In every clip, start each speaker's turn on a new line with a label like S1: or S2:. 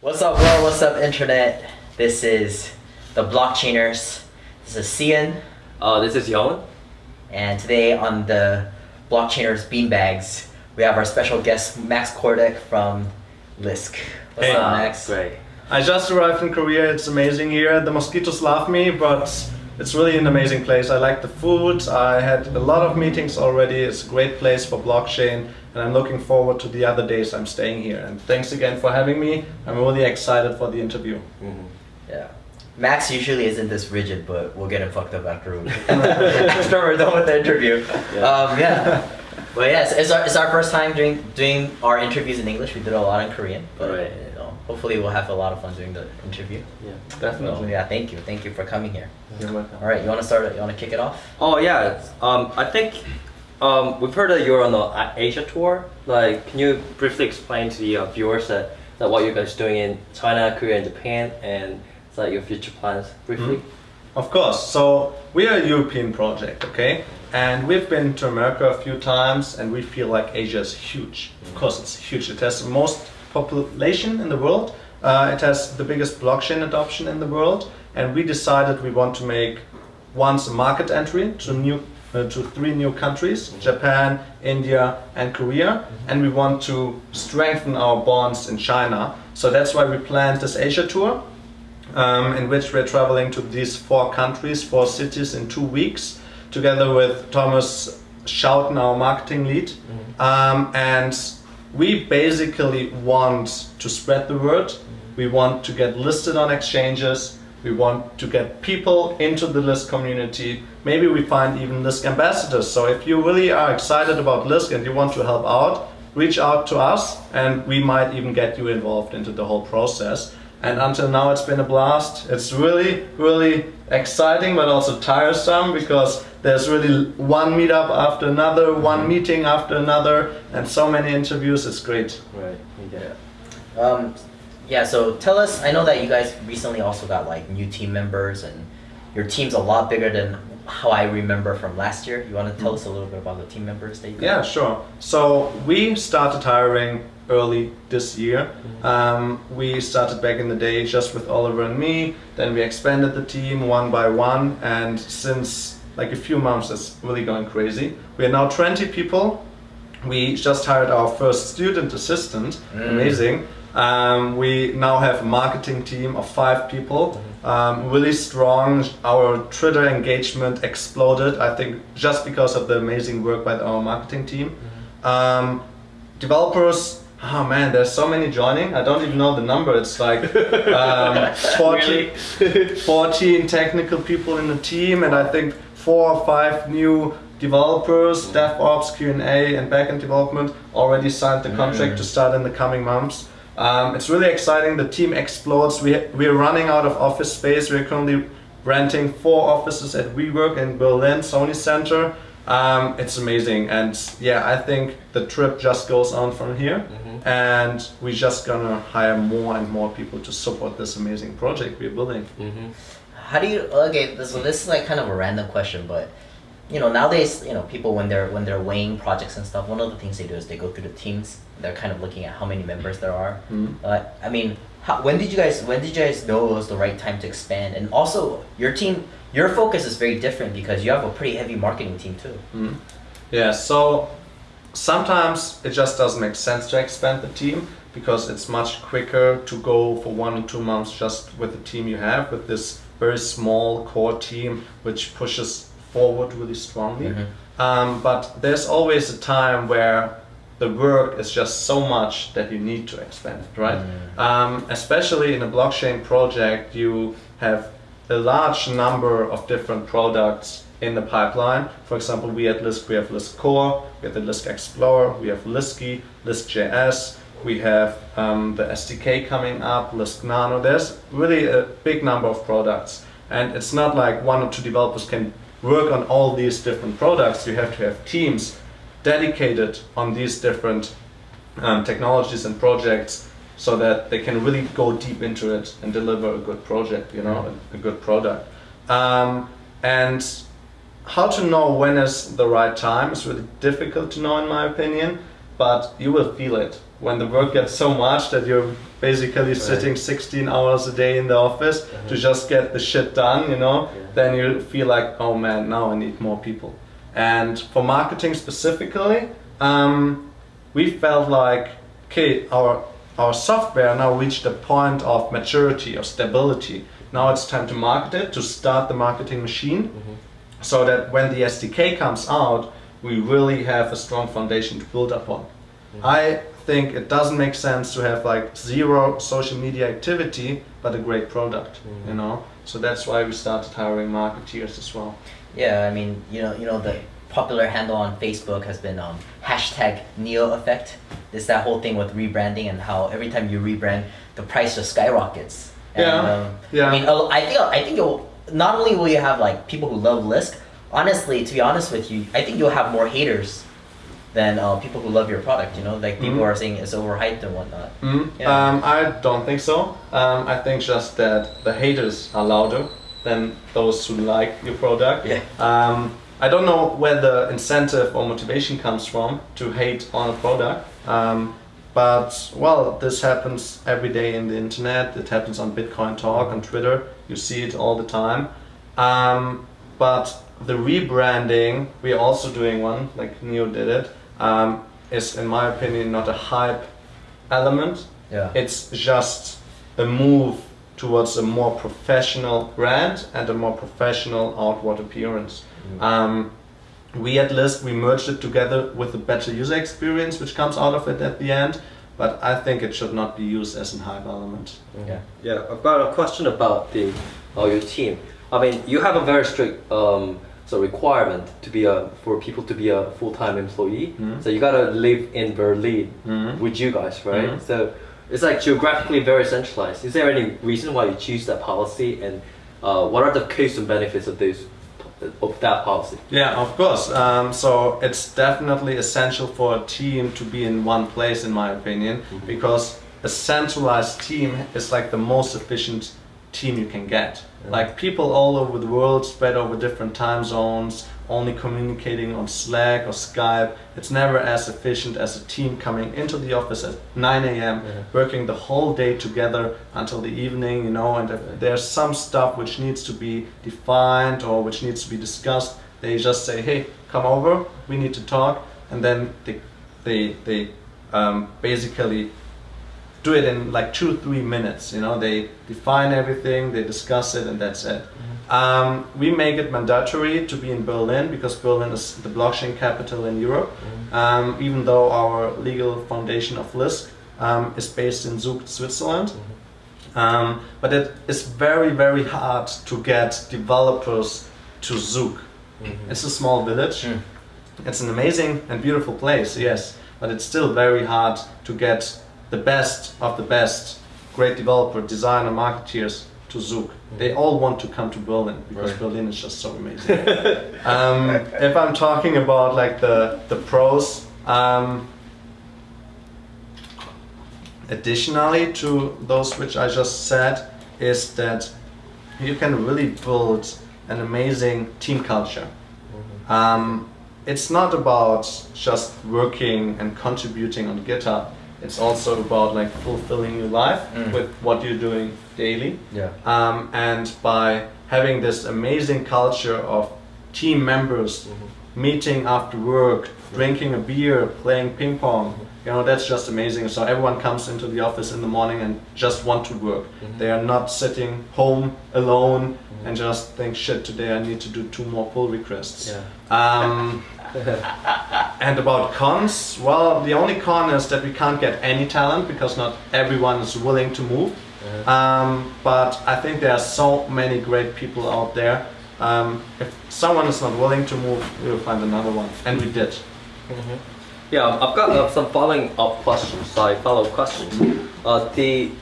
S1: What's up world, what's up internet? This is the Blockchainers. This is Cian.
S2: Uh, this is Yon.
S1: And today on the Blockchainers Beanbags, we have our special guest Max Kordek from Lisk. What's
S3: Hey.
S1: up Max?
S2: Great.
S3: I just arrived in Korea. It's amazing here. The mosquitoes love me, but it's really an amazing place. I like the food. I had a lot of meetings already. It's a great place for blockchain, and I'm looking forward to the other days I'm staying here. And thanks again for having me. I'm really excited for the interview.
S1: Yeah. Max usually isn't this rigid, but we'll get him fucked up after, we, after we're done with the interview.
S2: Yeah.
S1: Um, yeah. But yes, it's our, it's our first time doing doing our interviews in English. We did a lot in Korean, but
S2: Right.
S1: You know, hopefully we'll have a lot of fun doing the interview.
S2: Yeah.
S1: So,
S3: Definitely.
S1: yeah, thank you, thank you for coming here.
S3: You're welcome.
S1: All right, you want to start? You want to kick it off?
S2: Oh yeah. Um, I think um, we've heard that you're on the Asia tour. Like, can you briefly explain to the uh, viewers that, that what you guys doing in China, Korea, and Japan, and like your future plans briefly?
S3: Of course. So we are a European project, okay? And we've been to America a few times, and we feel like Asia is huge. Of course, it's huge. It has the most population in the world. Uh, it has the biggest blockchain adoption in the world, and we decided we want to make once a market entry to new uh, to three new countries: Japan, India, and Korea. And we want to strengthen our bonds in China. So that's why we planned this Asia tour um, in which we're traveling to these four countries, four cities in two weeks, together with Thomas Schouten, our marketing lead. Um, and we basically want to spread the word. We want to get listed on exchanges. We want to get people into the Lisk community. Maybe we find even Lisk ambassadors. So if you really are excited about Lisk and you want to help out, reach out to us and we might even get you involved into the whole process. And until now, it's been a blast. It's really, really exciting, but also tiresome because there's really one meetup after another, one meeting after another, and so many interviews. It's great.
S2: Right. Yeah.
S1: Um, yeah. So tell us. I know that you guys recently also got like new team members, and your team's a lot bigger than how I remember from last year. You want to tell us a little bit about the team members that you got?
S3: Yeah, sure. So we started hiring early this year. Um, we started back in the day just with Oliver and me. Then we expanded the team one by one, and since like a few months, it's really going crazy. We are now 20 people. We just hired our first student assistant.
S1: Mm.
S3: Amazing. Um, we now have a marketing team of five people. Um, really strong. Our Twitter engagement exploded. I think just because of the amazing work by our marketing team. Um, developers. Oh man, there's so many joining. I don't even know the number. It's like um, 40, 14 technical people in the team, and I think four or five new developers, DevOps, Q&A, and backend development already signed the contract to start in the coming months. Um, it's really exciting. The team explodes. We we're running out of office space. We're currently renting four offices at WeWork in Berlin, Sony Center. Um, it's amazing, and yeah, I think the trip just goes on from here, and we're just gonna hire more and more people to support this amazing project we're building.
S2: Mm-hmm.
S1: How do you okay? This, so this is like kind of a random question, but you know nowadays you know people when they're when they're weighing projects and stuff, one of the things they do is they go through the teams. They're kind of looking at how many members there are.
S3: Mhm.
S1: Uh, I mean, how, when did you guys when did you guys know it was the right time to expand? And also your team, your focus is very different because you have a pretty heavy marketing team too.
S3: Mm. Yeah, so sometimes it just doesn't make sense to expand the team because it's much quicker to go for one or two months just with the team you have, with this very small core team which pushes forward really strongly.
S1: Mhm.
S3: Um, but there's always a time where the work is just so much that you need to expand it, right? Um, especially in a blockchain project, you have a large number of different products in the pipeline. For example, we at Lisk, we have Lisk Core, we have the Lisk Explorer, we have Lisky, Lisk.js, we have um, the SDK coming up, Lisk Nano. There's really a big number of products. And it's not like one or two developers can work on all these different products. You have to have teams dedicated on these different um, technologies and projects so that they can really go deep into it and deliver a good project, you know, a, a good product. Um, and how to know when is the right time is really difficult to know in my opinion, but you will feel it when the work gets so much that you're basically sitting 16 hours a day in the office to uh-huh. just get the shit done, you know,
S2: Yeah.
S3: then you feel like, oh man, now I need more people. And for marketing specifically, um, we felt like, okay, our our software now reached a point of maturity or stability. Now it's time to market it, to start the marketing machine, mm-hmm. so that when the SDK comes out, we really have a strong foundation to build upon. Mm-hmm. I think it doesn't make sense to have like zero social media activity, but a great product, you know. So that's why we started hiring marketeers as well.
S1: Yeah, I mean, you know, you know, the popular handle on Facebook has been um, hashtag Neo Effect. It's that whole thing with rebranding and how every time you rebrand, the price just skyrockets. And,
S3: Yeah,
S1: Um,
S3: yeah.
S1: I mean, I think I think you'll not only will you have like people who love Lisk. Honestly, to be honest with you, I think you'll have more haters than uh, people who love your product. You know, like people
S3: Mhm.
S1: are saying it's overhyped and whatnot.
S3: Mm,
S1: Yeah.
S3: um, I don't think so. Um, I think just that the haters are louder than those who like your product.
S1: Yeah.
S3: Um, I don't know where the incentive or motivation comes from to hate on a product. Um, but well, this happens every day in the internet. It happens on Bitcoin Talk on Twitter. You see it all the time. Um, but the rebranding, we're also doing one, like Neo did it, um, is in my opinion not a hype element.
S1: Yeah.
S3: It's just a move towards a more professional brand and a more professional outward appearance. Um, we at Lisk we merged it together with a better user experience, which comes out of it at the end. But I think it should not be used as a hype element.
S1: Yeah.
S2: Yeah, I've got a question about the uh, your team. I mean, you have a very strict um, so requirement to be a for people to be a full time employee.
S3: Mhm.
S2: So you gotta live in Berlin
S3: Mhm.
S2: with you guys, right?
S3: Mhm.
S2: So it's like geographically very centralized. Is there any reason why you choose that policy, and uh, what are the costs and benefits of this of that policy?
S3: Yeah, of course. Um, so it's definitely essential for a team to be in one place, in my opinion, because a centralized team is like the most efficient team you can get. Like people all over the world, spread over different time zones, only communicating on Slack or Skype. It's never as efficient as a team coming into the office at 9 a.m.,
S2: Yeah.
S3: working the whole day together until the evening, you know, and if there's some stuff which needs to be defined or which needs to be discussed, they just say, hey, come over, we need to talk, and then they, they, they um, basically do it in like two, three minutes, you know, they define everything, they discuss it, and that's it. Um, we make it mandatory to be in Berlin because Berlin is the blockchain capital in Europe. Um, even though our legal foundation of Lisk um, is based in Zug, Switzerland. Um, but it is very, very hard to get developers to Zug. It's a small village.
S1: Mm.
S3: It's an amazing and beautiful place, yes, but it's still very hard to get the best of the best great developer, designer, marketeers to Zug. They all want to come to Berlin because
S1: Right.
S3: Berlin is just so amazing. um, if I'm talking about like the the pros, um, additionally to those which I just said, is that you can really build an amazing team culture. Um, it's not about just working and contributing on GitHub. It's also about like fulfilling your life
S1: Mm.
S3: with what you're doing daily.
S1: Yeah.
S3: Um, and by having this amazing culture of team members meeting after work, drinking a beer, playing ping pong, you know, that's just amazing. So everyone comes into the office in the morning and just want to work. They are not sitting home alone and just think, shit, today I need to do two more pull requests.
S2: Yeah.
S3: Um, and about cons, well, the only con is that we can't get any talent because not everyone is willing to move. Um, but I think there are so many great people out there. Um, if someone is not willing to move, we'll find another one, and we did.
S2: Yeah, I've got uh, some following up questions, like follow up questions. Uh, the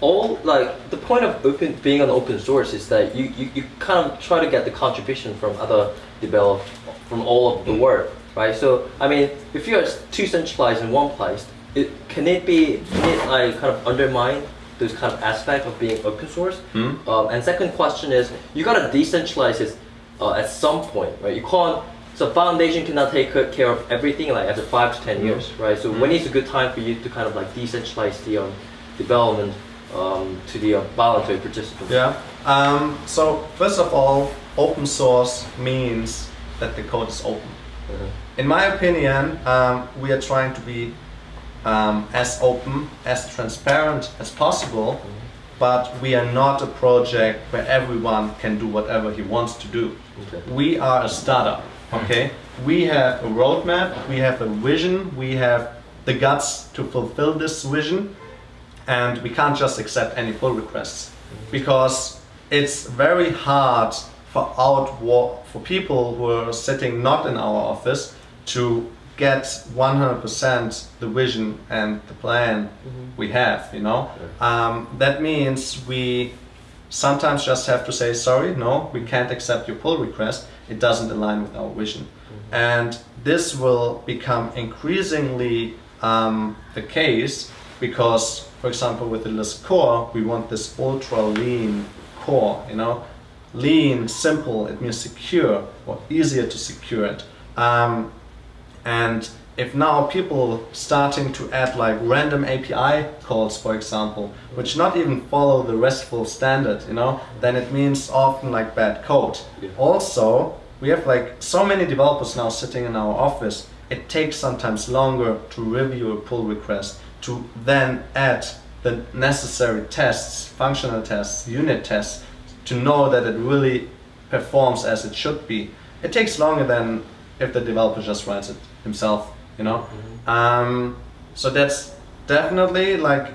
S2: all like the point of open being an open source is that you, you, you kind of try to get the contribution from other develop from all of the world, right? So I mean, if you're too centralized in one place, it can it be can it like kind of undermine those kind of aspect of being open source?
S3: Hmm?
S2: Um, and second question is, you gotta decentralize it uh, at some point, right? You can't so foundation cannot take ca- care of everything like after five to 10
S3: Mhm.
S2: years, right? So when is a good time for you to kind of like decentralize the um, development um, to the uh, voluntary participants?
S3: Yeah. Um, so first of all, open source means that the code is open.
S2: Mhm.
S3: In my opinion, um, we are trying to be um, as open, as transparent as possible, but we are not a project where everyone can do whatever he wants to do.
S2: Okay.
S3: We are a startup, okay? We have a roadmap, we have a vision, we have the guts to fulfill this vision, and we can't just accept any pull requests because it's very hard for out for people who are sitting not in our office to get 100% the vision and the plan we have you know? Um, that means we sometimes just have to say sorry no we can't accept your pull request. It doesn't align with our vision. And this will become increasingly um, the case because for example with the Lisk Core we want this ultra lean core you know lean simple it means secure or easier to secure it um, and if now people starting to add like random API calls, for example, which not even follow the RESTful standard, you know, then it means often like bad code.
S2: Yeah.
S3: Also, we have like so many developers now sitting in our office. It takes sometimes longer to review a pull request, to then add the necessary tests, functional tests, unit tests, to know that it really performs as it should be. It takes longer than if the developer just writes it himself, you know. Um, so that's definitely like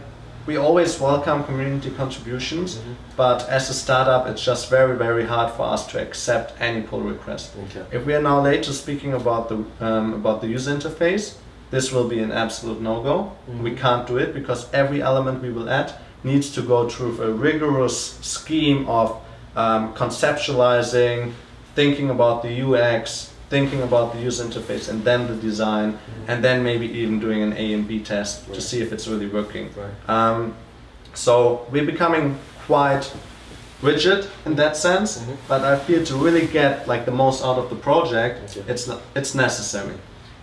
S3: we always welcome community contributions, but as a startup, it's just very very hard for us to accept any pull request.
S2: Okay.
S3: If we are now later speaking about the um, about the user interface, this will be an absolute no-go. We can't do it because every element we will add needs to go through a rigorous scheme of um, conceptualizing, thinking about the UX, thinking about the user interface, and then the design, and then maybe even doing an A and B test to see if it's really working.
S2: Right.
S3: Um, so we're becoming quite rigid in that sense,
S2: Mhm.
S3: but I feel to really get like the most out of the project,
S2: Okay.
S3: it's it's necessary.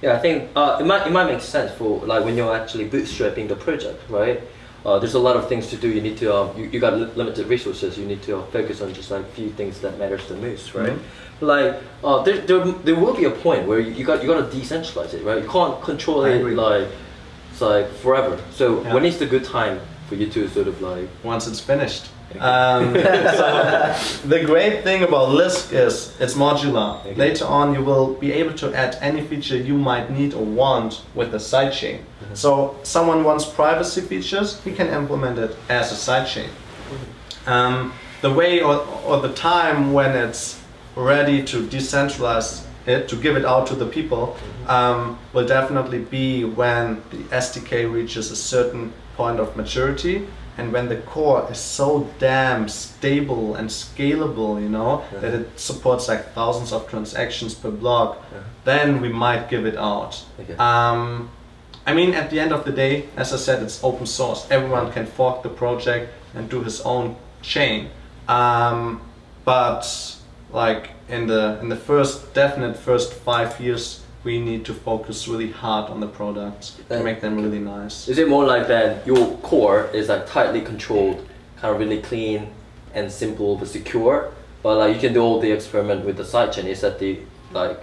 S2: Yeah, I think uh, it might it might make sense for like when you're actually bootstrapping the project, right? Uh, there's a lot of things to do. You need to um, you, you got li- limited resources. You need to uh, focus on just like few things that matters the most, right?
S3: Mhm.
S2: Like uh, there, there there will be a point where you, you got you got to decentralize it, right? You can't control
S3: I
S2: it
S3: agree.
S2: like it's like forever. So
S3: Yeah.
S2: when is the good time for you to sort of like
S3: once it's finished. Um, so the great thing about Lisk is it's modular.
S2: Okay.
S3: Later on, you will be able to add any feature you might need or want with a sidechain. So someone wants privacy features, we can implement it as a sidechain. Um, the way or, or the time when it's ready to decentralize it, to give it out to the people, um, will definitely be when the SDK reaches a certain point of maturity and when the core is so damn stable and scalable, you know,
S2: Yeah.
S3: that it supports like thousands of transactions per block,
S2: Yeah.
S3: then we might give it out.
S2: Okay.
S3: Um, I mean, at the end of the day, as I said, it's open source. Everyone can fork the project and do his own chain. Um, but like in the in the first definite first five years, we need to focus really hard on the products to make them really nice.
S2: Is it more like that your core is like tightly controlled, kind of really clean and simple but secure, but like you can do all the experiment with the sidechain? Is that the like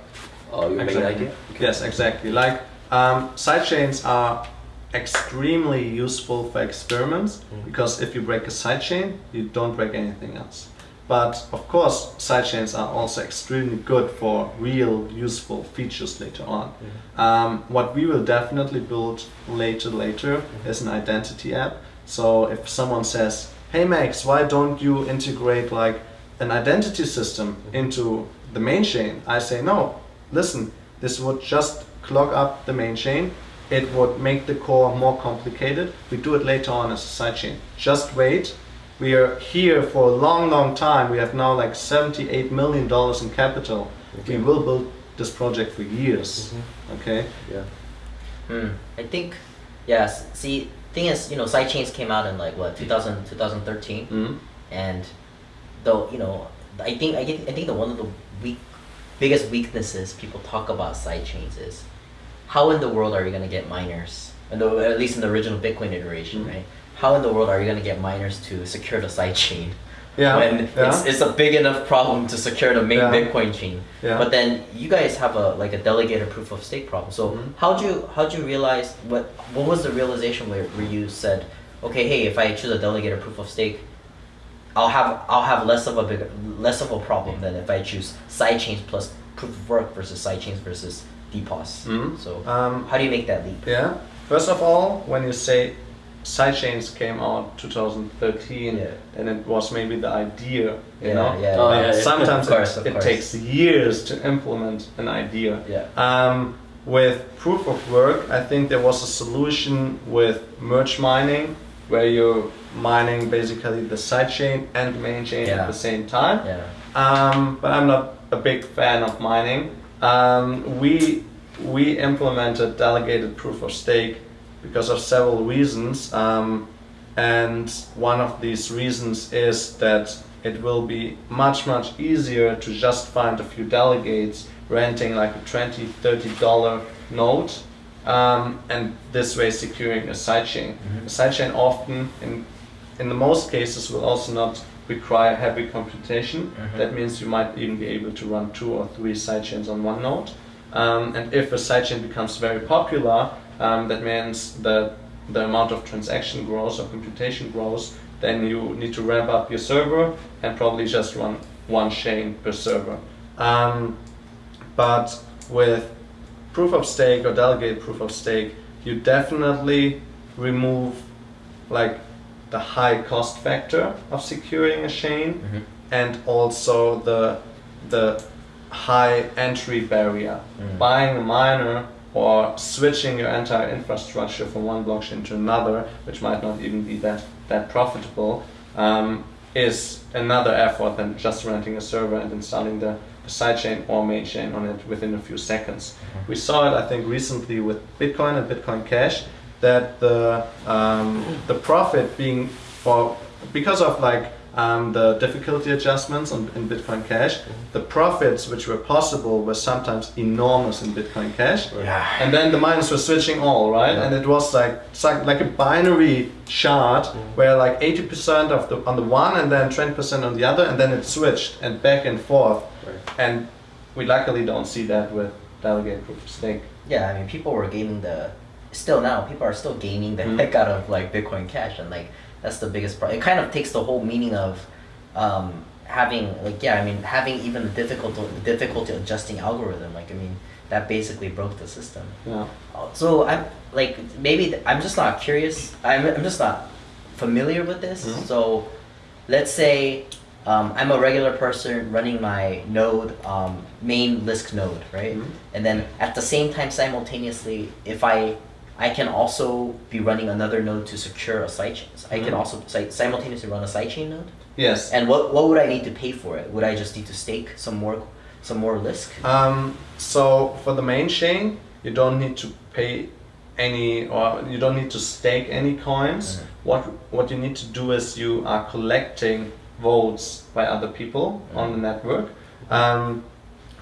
S2: uh, main
S3: Exactly.
S2: idea?
S3: Yes, exactly. Like um, sidechains are extremely useful for experiments
S2: Mhm.
S3: because if you break a sidechain, you don't break anything else. But of course, sidechains are also extremely good for real useful features later on. Mm-hmm. Um, what we will definitely build later later mm-hmm. is an identity app. So if someone says, "Hey Max, why don't you integrate like an identity system mm-hmm. into the main chain?" I say, "No. Listen, this would just clog up the main chain. It would make the core more complicated. We do it later on as a sidechain. Just wait. We are here for a long, long time. We have now like 78 million dollars in capital.
S2: Okay.
S3: We will build this project for years. Okay.
S2: Yeah.
S1: Hmm. I think, Yes. See, thing is, you know, sidechains came out in like what 2000, 2013,
S3: Mhm.
S1: and though you know, I think I think I think the one of the weak biggest weaknesses people talk about sidechains is how in the world are you going to get miners, and at least in the original Bitcoin iteration,
S3: Mhm.
S1: right? How in the world are you going to get miners to secure the sidechain
S3: Yeah.
S1: when
S3: yeah.
S1: it's, it's a big enough problem to secure the main
S3: Yeah.
S1: Bitcoin chain?
S3: Yeah.
S1: But then you guys have a like a delegated proof of stake problem. So
S3: Mhm.
S1: how'd you how'd you realize what what was the realization where, where you said, okay, hey, if I choose a delegated proof of stake, I'll have I'll have less of a big less of a problem than if I choose sidechains plus proof of work versus sidechains versus DPoS.
S3: Mhm.
S1: So
S3: Um,
S1: how do you make that leap?
S3: Yeah. First of all, when you say sidechains came out 2013,
S1: Yeah.
S3: then it was maybe the idea. You
S1: Yeah,
S3: know.
S1: yeah,
S2: Oh, yeah, yeah.
S3: Sometimes
S1: Of course,
S3: it,
S1: of
S3: it
S1: course.
S3: takes years to implement an idea.
S1: Yeah.
S3: Um, with proof of work, I think there was a solution with merge mining, where you're mining basically the sidechain and main chain
S1: Yeah.
S3: at the same time.
S1: Yeah.
S3: Um, but I'm not a big fan of mining. Um, we we implemented delegated proof of stake because of several reasons, um, and one of these reasons is that it will be much much easier to just find a few delegates renting like a 20 30 dollar node um, and this way securing a sidechain.
S1: Mhm.
S3: A sidechain often in in the most cases will also not require heavy computation.
S1: Mhm.
S3: That means you might even be able to run two or three sidechains on one node. Um, and if a sidechain becomes very popular, um, that means that the amount of transaction grows or computation grows, then you need to ramp up your server and probably just run one chain per server. Um, but with proof of stake or delegate proof of stake, you definitely remove like the high cost factor of securing a chain
S1: Mhm.
S3: and also the the high entry barrier.
S1: Mm.
S3: Buying a miner or switching your entire infrastructure from one blockchain to another, which might not even be that that profitable, um, is another effort than just renting a server and installing the, sidechain or main chain on it within a few seconds. We saw it, I think, recently with Bitcoin and Bitcoin Cash that the um, the profit being for because of like um, the difficulty adjustments on, in Bitcoin Cash, the profits which were possible were sometimes enormous in Bitcoin Cash.
S1: Yeah.
S3: And then the miners were switching all, right?
S1: Yeah.
S3: And it was like like, like a binary chart where like 80% of the on the one and then 20% on the other and then it switched and back and forth. Right. And we luckily don't see that with delegate proof of stake.
S1: Yeah, I mean, people were gaming the. Still now, people are still gaming the
S3: Mhm.
S1: heck out of like Bitcoin Cash, and like that's the biggest problem. It kind of takes the whole meaning of um, having like yeah, I mean, having even the difficult difficulty adjusting algorithm. Like I mean, that basically broke the system.
S3: Yeah.
S1: Uh, So I'm like maybe I'm just not curious. I'm I'm just not familiar with this.
S3: Mhm.
S1: So let's say um, I'm a regular person running my node um, main Lisk node, right?
S3: Mhm.
S1: And then at the same time, simultaneously, if I I can also be running another node to secure a sidechain. I can
S3: Mhm.
S1: also si- simultaneously run a sidechain node.
S3: Yes.
S1: And what what would I need to pay for it? Would I just need to stake some more some more Lisk?
S3: Um, so for the main chain, you don't need to pay any, or you don't need to stake any coins.
S1: Mhm.
S3: What what you need to do is you are collecting votes by other people on the network. Um,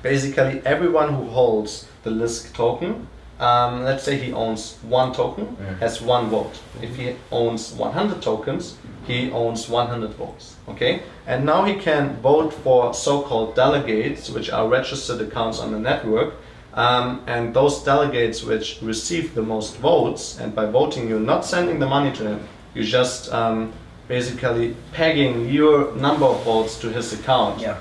S3: basically, everyone who holds the Lisk token, um, let's say he owns one token, has one vote. If he owns 100 tokens, he owns 100 votes. Okay, and now he can vote for so-called delegates, which are registered accounts on the network. Um, and those delegates which receive the most votes, and by voting, you're not sending the money to him. You're just um, basically pegging your number of votes to his account.
S1: Yeah,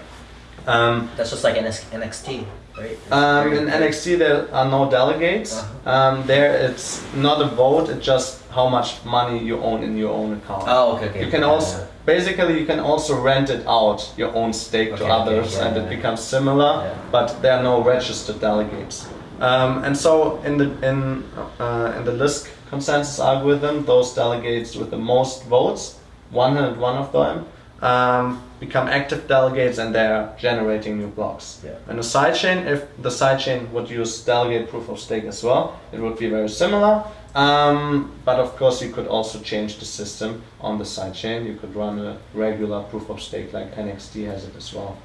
S3: Um,
S1: that's just like NXT, right?
S3: um, in NXT, there are no delegates.
S1: Uh-huh.
S3: Um, there, it's not a vote. It's just how much money you own in your own account.
S1: Oh, okay, okay.
S3: You can also
S1: yeah.
S3: basically you can also rent it out your own stake
S1: Okay,
S3: to others,
S1: yeah,
S3: and
S1: yeah.
S3: it becomes similar. But there are no registered delegates. Um, and so in the in uh, in the Lisk consensus algorithm, those delegates with the most votes, 101 of them, um, become active delegates, and they're generating new blocks.
S1: Yeah.
S3: And the sidechain, if the sidechain would use delegate proof of stake as well, it would be very similar. Um, but of course, you could also change the system on the sidechain. You could run a regular proof of stake like NXT has it as well.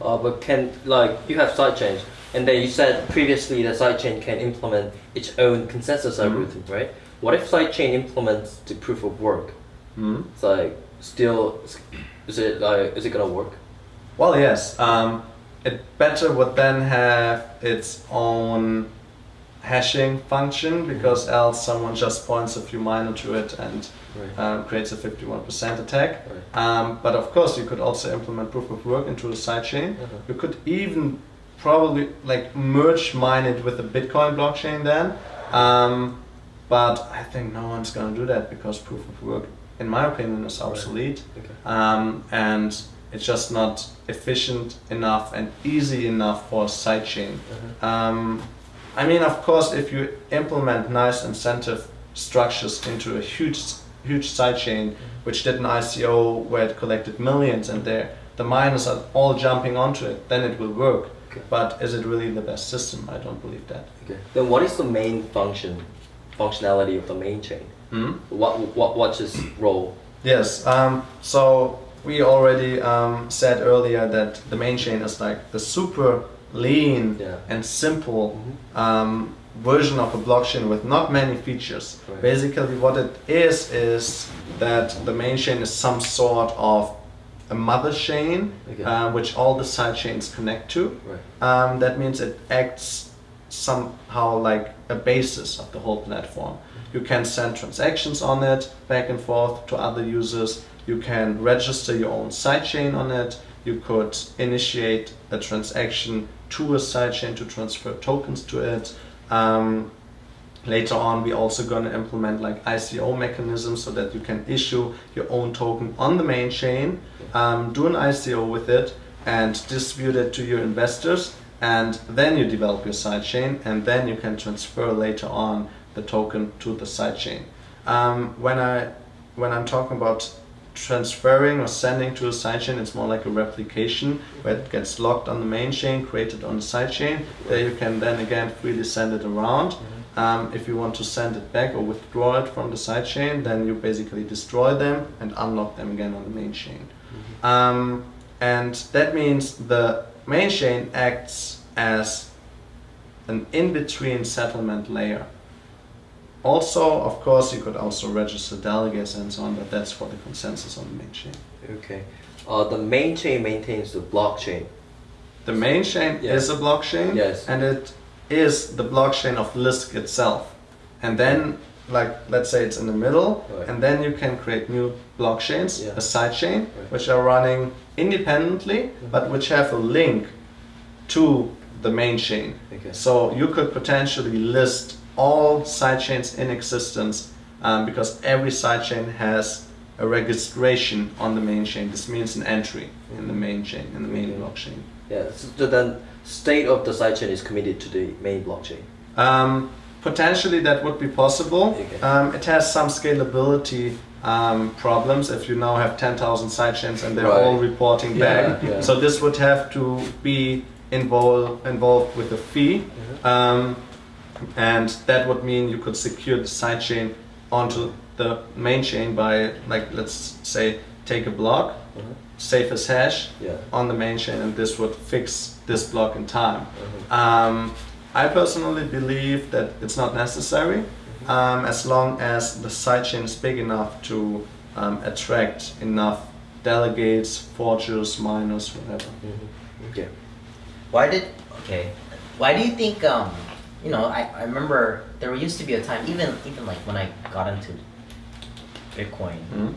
S2: Uh, but can like you have sidechains, and then you said previously the sidechain can implement its own consensus algorithm, right? What if sidechain implements the proof of work?
S3: Hmm?
S2: It's like still, is it like is it gonna work?
S3: Well, yes. Um, it better would then have its own hashing function because else someone just points a few miner to it and
S2: Right.
S3: um, creates a 51% attack.
S2: Right.
S3: Um, but of course, you could also implement proof of work into a sidechain.
S2: Uh-huh.
S3: You could even probably like merge mine it with the Bitcoin blockchain then. Um, but I think no one's gonna do that because proof of work, in my opinion, is obsolete.
S2: Okay.
S3: Um, and it's just not efficient enough and easy enough for a sidechain.
S2: Uh-huh.
S3: Um, I mean, of course, if you implement nice incentive structures into a huge, huge sidechain, which did an ICO where it collected millions and there the miners are all jumping onto it, then it will work.
S2: Okay.
S3: But is it really the best system? I don't believe that.
S2: Okay. Then what is the main function, functionality of the main chain?
S3: Hmm?
S2: What what what's its role?
S3: Yes. Um, so we already um, said earlier that the main chain is like the super lean
S2: Yeah.
S3: and simple
S2: Mhm.
S3: um, version of a blockchain with not many features.
S2: Right.
S3: Basically, what it is is that the main chain is some sort of a mother chain,
S2: Okay.
S3: uh, which all the side chains connect to.
S2: Right.
S3: Um, that means it acts somehow like a basis of the whole platform. You can send transactions on it back and forth to other users. You can register your own sidechain on it. You could initiate a transaction to a sidechain to transfer tokens to it. Um, later on, we're also going to implement like ICO mechanisms so that you can issue your own token on the main chain, um, do an ICO with it, and distribute it to your investors. And then you develop your sidechain, and then you can transfer later on the token to the sidechain. Um, when I when I'm talking about transferring or sending to a sidechain, it's more like a replication where it gets locked on the main chain, created on the sidechain. There you can then again freely send it around. Um, if you want to send it back or withdraw it from the sidechain, then you basically destroy them and unlock them again on the main chain. Um, and that means the main chain acts as an in-between settlement layer. Also, of course, you could also register delegates and so on, but that's for the consensus on the main chain.
S2: Okay. Uh, the main chain maintains the blockchain.
S3: The main chain
S2: Yeah.
S3: is a blockchain,
S2: Yes.
S3: and it is the blockchain of Lisk itself. And then, like, let's say it's in the middle,
S2: Right.
S3: and then you can create new blockchains,
S2: Yeah.
S3: a sidechain,
S2: Right.
S3: which are running independently, but which have a link to the main chain.
S2: Okay.
S3: So you could potentially list all sidechains in existence um, because every sidechain has a registration on the main chain. This means an entry in the main chain, in the main
S2: Okay.
S3: blockchain.
S2: Yeah. So then state of the sidechain is committed to the main blockchain.
S3: Um, potentially that would be possible.
S2: Okay.
S3: Um, it has some scalability um, problems if you now have 10,000 sidechains and they're
S2: Right.
S3: all reporting
S2: Yeah,
S3: back.
S2: yeah.
S3: So this would have to be involved involved with a fee.
S2: Mm-hmm.
S3: Um, and that would mean you could secure the sidechain onto the main chain by like let's say take a block,
S2: Mhm.
S3: save as hash
S2: Yeah.
S3: on the main chain and this would fix this block in time.
S2: Mhm.
S3: Um, I personally believe that it's not necessary um, as long as the sidechain is big enough to um, attract enough delegates, forgers, miners, whatever.
S2: Okay.
S1: Why did okay? Why do you think um you know I, I remember there used to be a time even even like when I got into Bitcoin
S3: Mhm.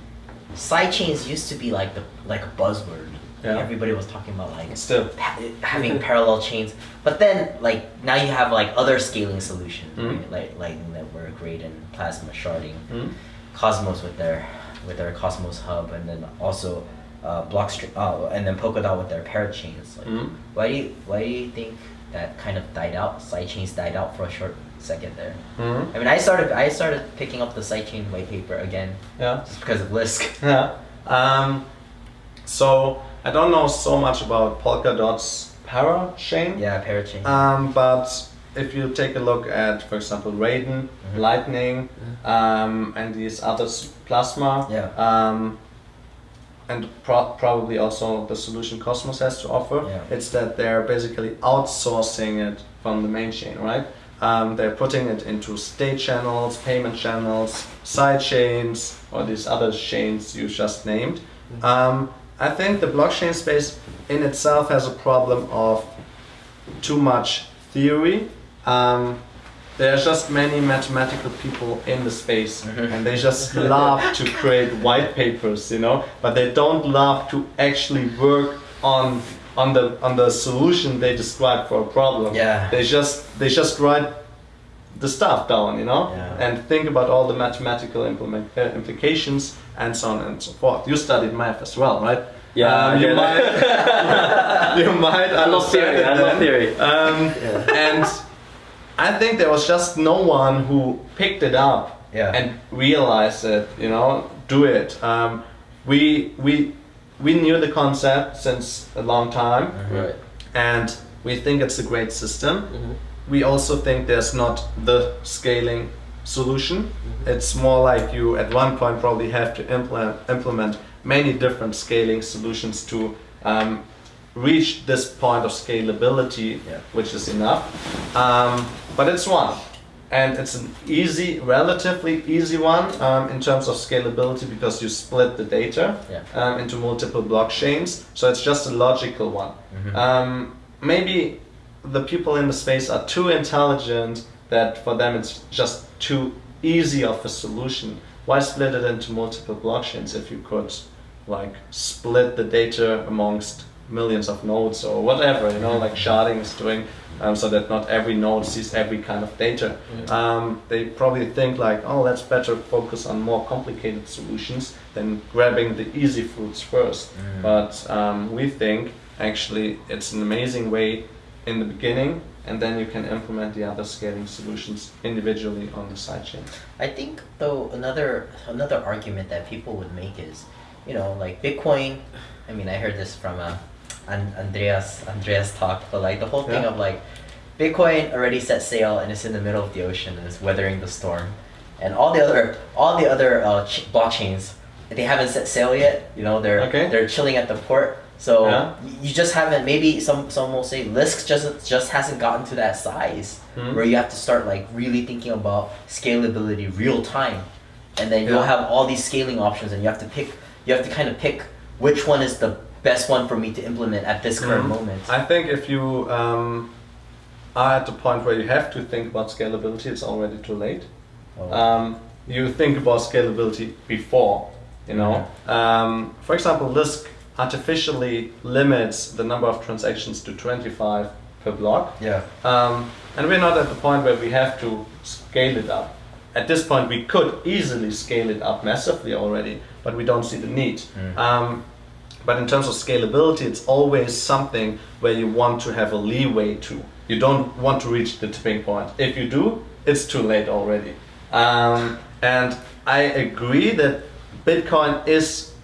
S1: sidechains used to be like the like a buzzword.
S3: Yeah.
S1: Everybody was talking about like
S3: Still.
S1: ha- having parallel chains, but then like now you have like other scaling solutions,
S3: Mhm.
S1: right? like Lightning Network, Great, and Plasma sharding.
S3: Mhm.
S1: Cosmos with their with their Cosmos hub, and then also uh, Blockstream, uh, and then Polkadot with their parachains. Like,
S3: Mhm.
S1: Why do you why do you think that kind of died out? Sidechains died out for a short second there.
S3: Mhm.
S1: I mean, I started I started picking up the sidechain white paper again
S3: Yeah.
S1: just because of Lisk.
S3: Yeah. Um, so I don't know so much about Polkadot's para chain.
S1: yeah, parachain.
S3: Um, but if you take a look at, for example, Raiden, Lightning, um, and these others, Plasma,
S1: Yeah.
S3: um, and pro- probably also the solution Cosmos has to offer,
S1: Yeah.
S3: it's that they're basically outsourcing it from the main chain, right? Um, they're putting it into state channels, payment channels, side chains, or these other chains you just named. Um, I think the blockchain space in itself has a problem of too much theory. Um, there are just many mathematical people in the space,
S1: Mhm.
S3: and they just love to create white papers, you know, but they don't love to actually work on on the on the solution they describe for a problem.
S1: Yeah.
S3: They just they just write the stuff down, you know,
S1: Yeah.
S3: and think about all the mathematical implement, uh, implications and so on and so forth. You studied math as well, right?
S2: Yeah,
S3: Um, you might you might
S2: I love theory. I love theory.
S3: Um,
S2: Yeah.
S3: and I think there was just no one who picked it up
S1: Yeah.
S3: and realized it. You know, do it. Um, we we we knew the concept since a long time,
S2: Right.
S3: and we think it's a great system.
S2: Mhm.
S3: We also think there's not the scaling solution. It's more like you at one point probably have to implement implement many different scaling solutions to um, reach this point of scalability,
S1: Yeah.
S3: which is enough. Um, but it's one, and it's an easy, relatively easy one um, in terms of scalability because you split the data
S1: Yeah.
S3: um, into multiple blockchains. So it's just a logical one.
S1: Mhm.
S3: Um, maybe the people in the space are too intelligent that for them it's just too easy of a solution. Why split it into multiple blockchains if you could like split the data amongst millions of nodes or whatever, you know, like sharding is doing, um, so that not every node sees every kind of data. Um, they probably think like, oh, let's better focus on more complicated solutions than grabbing the easy fruits first.
S1: Mm.
S3: But um, we think actually it's an amazing way in the beginning, and then you can implement the other scaling solutions individually on the sidechain.
S1: I think though another another argument that people would make is, you know, like Bitcoin. I mean, I heard this from uh, An- Andreas Andreas talk, but like the whole thing
S3: Yeah.
S1: of like, Bitcoin already set sail and it's in the middle of the ocean and it's weathering the storm, and all the other all the other uh, ch- blockchains they haven't set sail yet. You know, they're
S3: Okay.
S1: they're chilling at the port. So
S3: Yeah.
S1: you just haven't. Maybe some some will say Lisk just just hasn't gotten to that size
S3: Mhm.
S1: where you have to start like really thinking about scalability real time, and then you'll have all these scaling options, and you have to pick. You have to kind of pick which one is the best one for me to implement at this current
S3: Mhm.
S1: moment.
S3: I think if you um, are at the point where you have to think about scalability, it's already too late.
S1: Oh.
S3: Um, you think about scalability before, you know. Um, for example, Lisk artificially limits the number of transactions to 25 per block.
S1: yeah.
S3: Um, and we're not at the point where we have to scale it up. At this point, we could easily scale it up massively already, but we don't see the need.
S1: Mm.
S3: Um, but in terms of scalability, it's always something where you want to have a leeway to. You don't want to reach the tipping point. If you do, it's too late already. Um, and I agree that Bitcoin is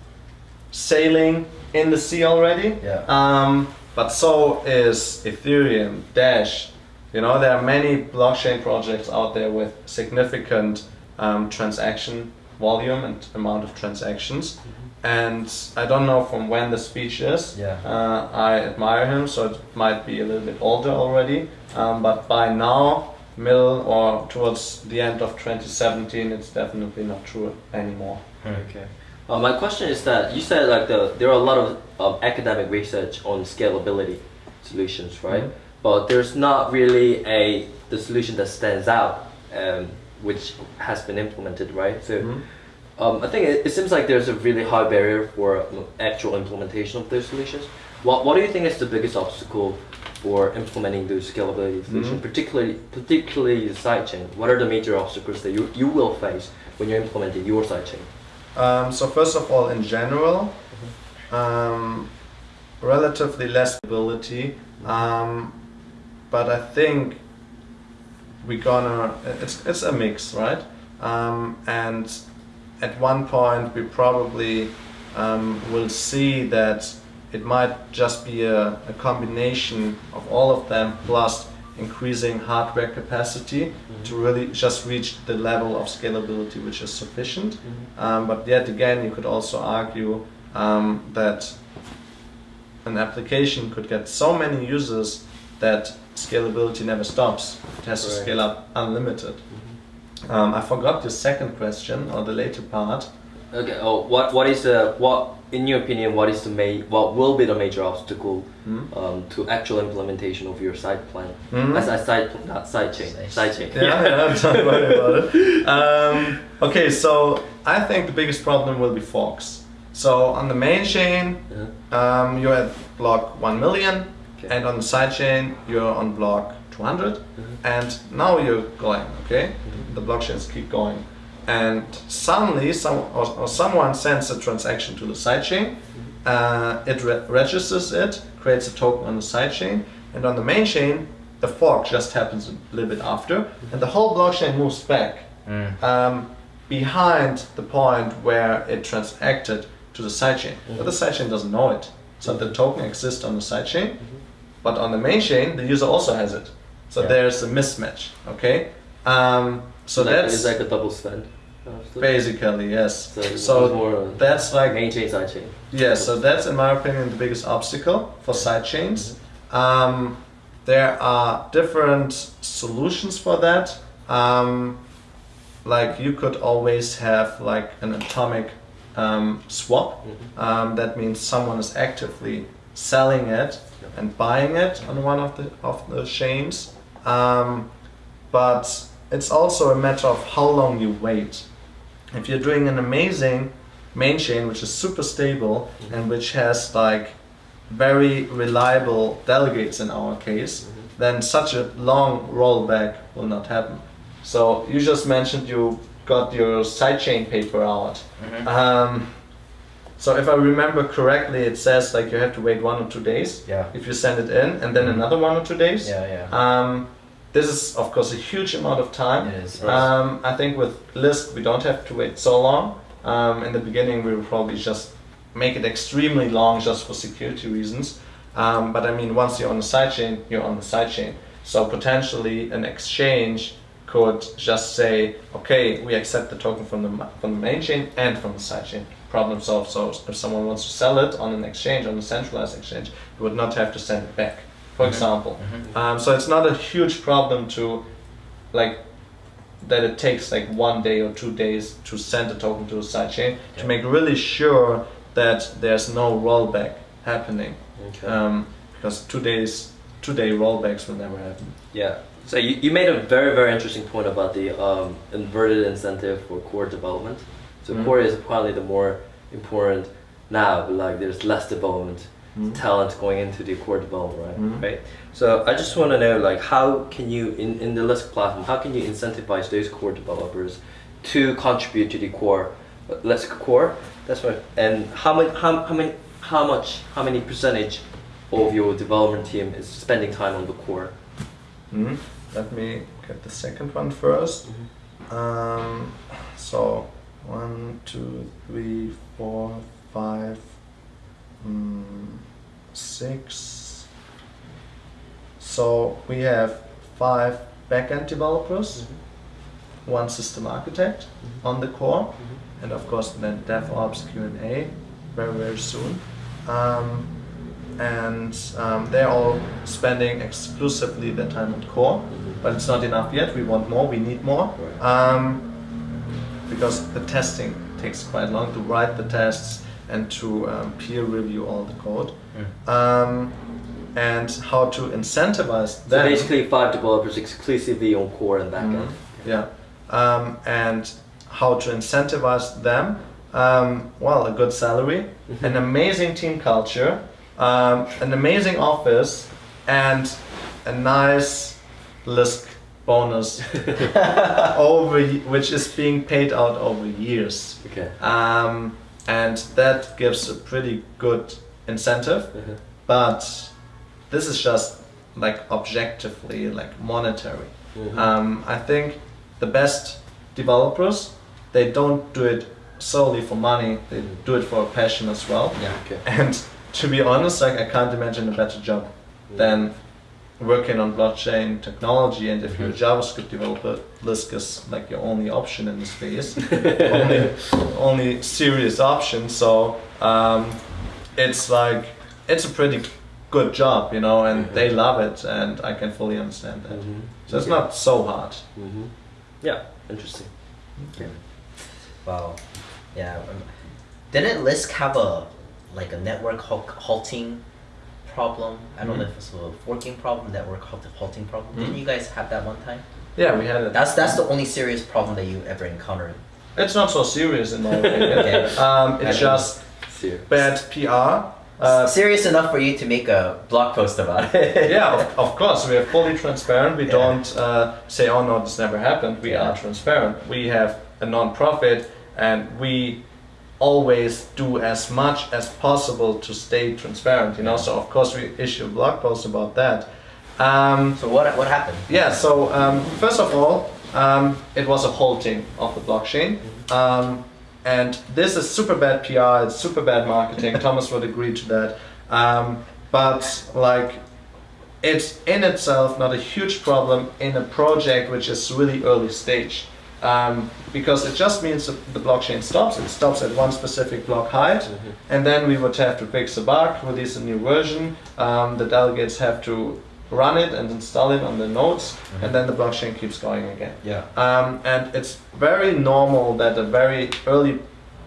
S3: sailing in the sea already.
S1: Yeah.
S3: Um, but so is Ethereum, Dash. You know, there are many blockchain projects out there with significant um, transaction volume and amount of transactions. And I don't know from when the speech is.
S1: Yeah.
S3: Uh, I admire him, so it might be a little bit older already. Um, but by now, middle or towards the end of 2017, it's definitely not true anymore.
S2: Okay. Uh, my question is that you said like the there are a lot of um, academic research on scalability solutions, right?
S3: Mhm.
S2: But there's not really a the solution that stands out, um, which has been implemented, right? So.
S3: Mhm.
S2: Um, I think it, it seems like there's a really high barrier for actual implementation of those solutions. What, what do you think is the biggest obstacle for implementing those scalability solutions,
S3: Mhm.
S2: particularly particularly the sidechain? What are the major obstacles that you, you will face when you're implementing your sidechain?
S3: Um, so first of all, in general, um, relatively less ability, um, but I think we're gonna. It's it's a mix, right? Um, and at one point, we probably um, will see that it might just be a, a combination of all of them plus increasing hardware capacity to really just reach the level of scalability which is sufficient. Um, but yet again, you could also argue um, that an application could get so many users that scalability never stops. It has to scale up unlimited. Um, I forgot your second question or the later part.
S2: Okay. Oh, what what is the what in your opinion? What is the ma- What will be the major obstacle
S3: Hmm?
S2: um, to actual implementation of your side plan?
S3: Mhm.
S2: As a side not side chain,
S1: Side-
S2: side chain.
S3: Yeah, yeah, don't worry about it. Um, okay, so I think the biggest problem will be forks. So on the main chain,
S2: Uh-huh.
S3: um, you're at block 1 million,
S2: Okay.
S3: and on the side chain, you're on block 200,
S2: Mhm.
S3: and now you're going, okay? The blockchains keep going. And suddenly, some, or, or someone sends a transaction to the sidechain, uh, it re- registers it, creates a token on the sidechain, and on the main chain, the fork just happens a little bit after, and the whole blockchain moves back
S1: Mm.
S3: um, behind the point where it transacted to the sidechain. But the sidechain doesn't know it. So the token exists on the sidechain, but on the main chain, the user also has it. So
S1: Yeah.
S3: there's a mismatch. Okay. Um, so
S2: like,
S3: that's
S2: it's like a double spend.
S3: basically yes.
S2: So
S3: So that's like
S2: main chain, side chain.
S3: yeah, so that's in my opinion the biggest obstacle for sidechains. Um, there are different solutions for that. Um, like you could always have like an atomic um, swap. Um, that means someone is actively selling it and buying it on one of the of the chains. Um, but it's also a matter of how long you wait. If you're doing an amazing main chain which is super stable and which has like very reliable delegates in our case, then such a long rollback will not happen. So you just mentioned you got your sidechain paper out.
S1: Mhm.
S3: Um, so if I remember correctly, it says like you have to wait one or two days
S1: Yeah.
S3: if you send it in, and then another one or two days.
S1: Yeah, yeah.
S3: Um, this is of course a huge amount of time.
S1: It is.
S3: Um, I think with Lisk we don't have to wait so long. Um, in the beginning we will probably just make it extremely long just for security reasons. Um, but I mean once you're on the sidechain, you're on the sidechain. So potentially an exchange could just say, okay, we accept the token from the from the main chain and from the sidechain. Problem solved. So if someone wants to sell it on an exchange, on a centralized exchange, you would not have to send it back, for
S1: Mhm.
S3: example.
S1: Mhm.
S3: Um, so it's not a huge problem to like that it takes like one day or two days to send a token to a sidechain to make really sure that there's no rollback happening.
S2: Okay.
S3: Um, because two days, two day rollbacks will never happen.
S2: Yeah. So you, you made a very very interesting point about the um, inverted incentive for core development. So
S3: Mhm.
S2: core is probably the more important now, like there's less development
S3: Mhm.
S2: talent going into the core development, right?
S3: Mhm.
S2: Right. So I just want to know like how can you in, in the Lisk platform how can you incentivize those core developers to contribute to the core uh, Lisk core? That's right. And how many how, how many how much how many percentage of your development team is spending time on the core?
S3: Mhm. Let me get the second one first. Um, so one, two, three, four, five, mm, six. So we have five backend developers, one system architect on the core, and of course then DevOps Q and A very very soon. Um, and um, they're all spending exclusively their time on core, but it's not enough yet. We want more. We need more um, because the testing takes quite long to write the tests and to um, peer review all the code.
S1: Mm.
S3: Um, and how to incentivize
S2: So basically, five developers exclusively on core and backend.
S3: Mhm. Yeah. Um, and how to incentivize them? Um, well, a good salary, an amazing team culture, um, an amazing office, and a nice Lisk bonus over which is being paid out over years.
S2: Okay.
S3: Um, and that gives a pretty good incentive
S2: Uh-huh.
S3: but this is just like objectively like monetary
S2: Mhm.
S3: um, i think the best developers they don't do it solely for money they do it for a passion as well
S1: Yeah.
S2: Okay.
S3: and to be honest like i can't imagine a better job than working on blockchain technology, and if you're a JavaScript developer, Lisk is like your only option in the space, only only serious option. So um, it's like it's a pretty good job, you know, and they love it, and I can fully understand that.
S2: Mhm.
S3: So it's not so hard.
S2: Mhm. Yeah, interesting. Okay.
S1: Wow. Yeah. Didn't Lisk have a like a network halt- halting problem? I don't know
S3: Mhm.
S1: if it's a forking problem, network halt- halting problem. Didn't
S3: Mhm.
S1: you guys have that one time?
S3: Yeah, we had it.
S1: That's that's the only serious problem that you ever encountered.
S3: It's not so serious in my opinion.
S1: Okay.
S3: um, it's
S1: I
S3: just
S2: Serious.
S3: bad PR. Uh,
S1: serious enough for you to make a blog post about it.
S3: yeah, of, of course, we are fully transparent. We
S1: Yeah.
S3: don't uh, say, "Oh no, this never happened." We
S1: Yeah.
S3: are transparent. We have a non-profit, and we always do as much as possible to stay transparent. You know, so of course we issue a blog post about that. Um,
S1: So what what happened?
S3: yeah, so um, first of all, um, it was a halting of the blockchain. Um, and this is super bad PR, it's super bad marketing. Thomas would agree to that. Um, but like, it's in itself not a huge problem in a project which is really early stage. Um, because it just means the blockchain stops, it stops at one specific block height, and then we would have to fix a bug, release a new version. Um, the delegates have to run it and install it on the nodes, and then the blockchain keeps going again.
S1: Yeah.
S3: Um, and it's very normal that a very early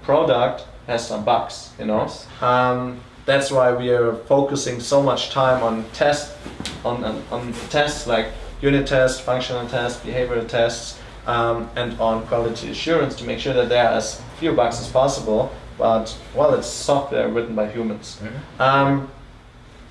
S3: product has some bugs, you know.
S1: Yes.
S3: Um, that's why we are focusing so much time on test, on, on, on tests like unit tests, functional tests, behavioral tests, um, and on quality assurance to make sure that there are as few bugs as possible. But well, it's software written by humans.
S1: Mhm.
S3: Um,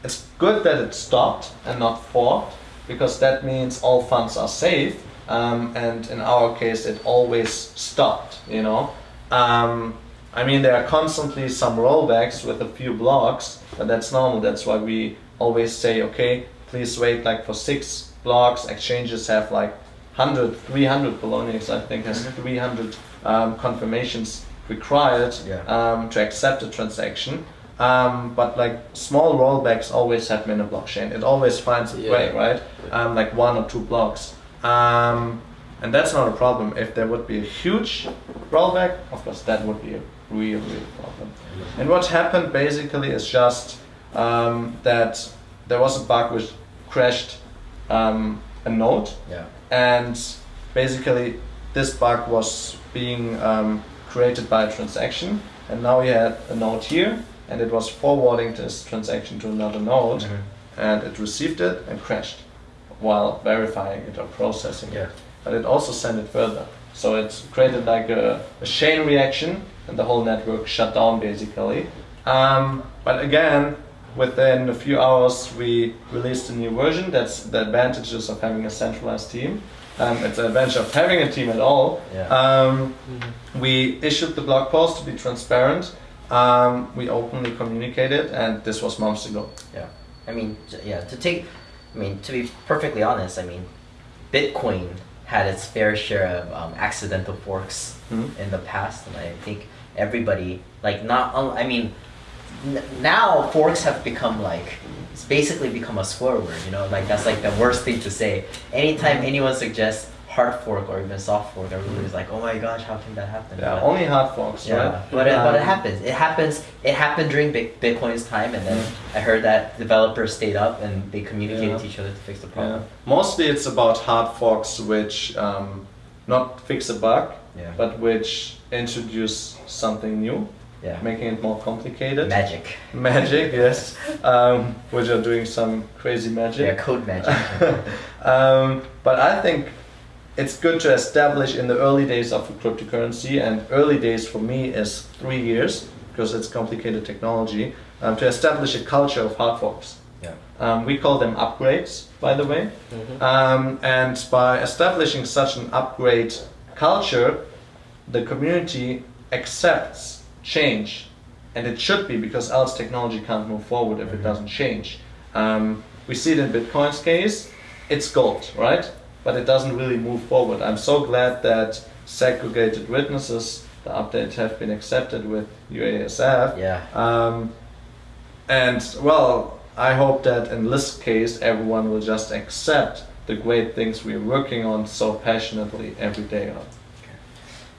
S3: it's good that it stopped and not forked because that means all funds are safe. Um, and in our case, it always stopped. You know, um, I mean there are constantly some rollbacks with a few blocks, but that's normal. That's why we always say, okay, please wait like for six blocks. Exchanges have like 100, 300. Poloniex I think has 300 um, confirmations required
S1: Yeah.
S3: um, to accept a transaction. Um, but like small rollbacks always happen in a blockchain. It always finds a
S2: Yeah.
S3: way, right? Um, like one or two blocks. Um, and that's not a problem. If there would be a huge rollback, of course, that would be a real, real problem. And what happened basically is just um, that there was a bug which crashed um, a node
S1: Yeah.
S3: And basically this bug was being um, created by a transaction and now we had a node here and it was forwarding this transaction to another node
S1: Mhm.
S3: and it received it and crashed while verifying it or processing
S1: Yeah.
S3: it but it also sent it further so it created like a, a chain reaction and the whole network shut down basically um, but again within a few hours we released a new version that's the advantages of having a centralized team um, it's the advantage of having a team at all
S1: Yeah.
S3: um, we issued the blog post to be transparent um, we openly communicated and this was months ago
S1: Yeah. I mean, yeah, to take, I mean, to be perfectly honest, I mean, Bitcoin had its fair share of um, accidental forks
S3: Mhm.
S1: in the past, and I think everybody, like, not, un- I mean, n- now forks have become like, it's basically become a swear word, you know, like, that's like the worst thing to say. Anytime anyone suggests hard fork or even soft fork, everybody's like, oh my gosh, how can that happen?
S3: yeah
S1: But-
S3: only hard forks
S1: yeah,
S3: right
S1: but it, but it
S3: Um,
S1: happens. It happens. It happened during Bitcoin's time, and then I heard that developers stayed up and they communicated
S3: Yeah.
S1: to each other to fix the
S3: Yeah.
S1: problem.
S3: Mostly it's about hard forks which um, not fix a bug,
S1: Yeah.
S3: but which introduce something new,
S1: Yeah.
S3: making it more complicated.
S1: Magic.
S3: Magic, yes. Um, which are doing some crazy magic.
S1: Yeah, code magic.
S3: um, but I think it's good to establish in the early days of a cryptocurrency, and early days for me is three years because it's complicated technology, um, to establish a culture of hard forks.
S1: yeah.
S3: Um, we call them upgrades, by the way. Um, and by establishing such an upgrade culture, the community accepts change. And it should be because else technology can't move forward if it
S1: Mhm.
S3: doesn't change. Um, we see it in Bitcoin's case, it's gold, right? But it doesn't really move forward. I'm so glad that segregated witnesses, the update have been accepted with UASF.
S1: Yeah.
S3: Um, and well, I hope that in this case, everyone will just accept the great things we're working on so passionately every day on.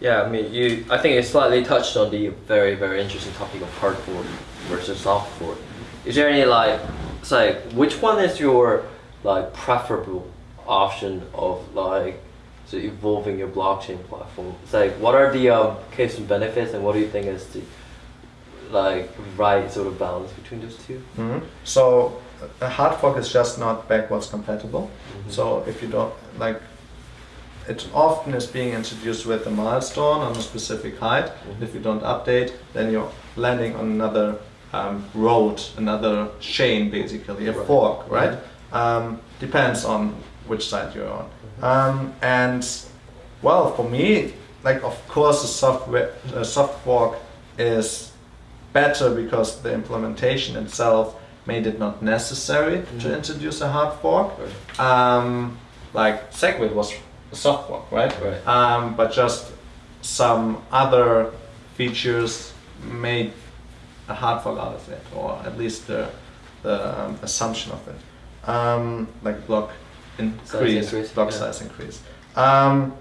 S2: Yeah, I mean, you. I think it slightly touched on the very, very interesting topic of hard fork versus soft fork. Is there any like, it's like, which one is your like preferable option of like, so evolving your blockchain platform? It's like, what are the um, case and benefits, and what do you think is the like right sort of balance between those 2
S3: Mhm. So a hard fork is just not backwards compatible.
S2: Mhm.
S3: So if you don't like, it often is being introduced with a milestone on a specific height.
S2: Mhm.
S3: If you don't update, then you're landing on another um, road, another chain, basically a
S2: Right.
S3: fork, right? Um, depends on which side you're on. Um, and well, for me, like of course, a software, a soft fork is better because the implementation itself made it not necessary to
S2: Mhm.
S3: introduce a hard fork.
S2: Right.
S3: Um, like Segwit was a soft fork, right?
S2: Right.
S3: Um, but just some other features made a hard fork out of it, or at least the, the um, assumption of it. Um, like block increase,
S2: increase,
S3: block
S2: yeah.
S3: size increase. Um,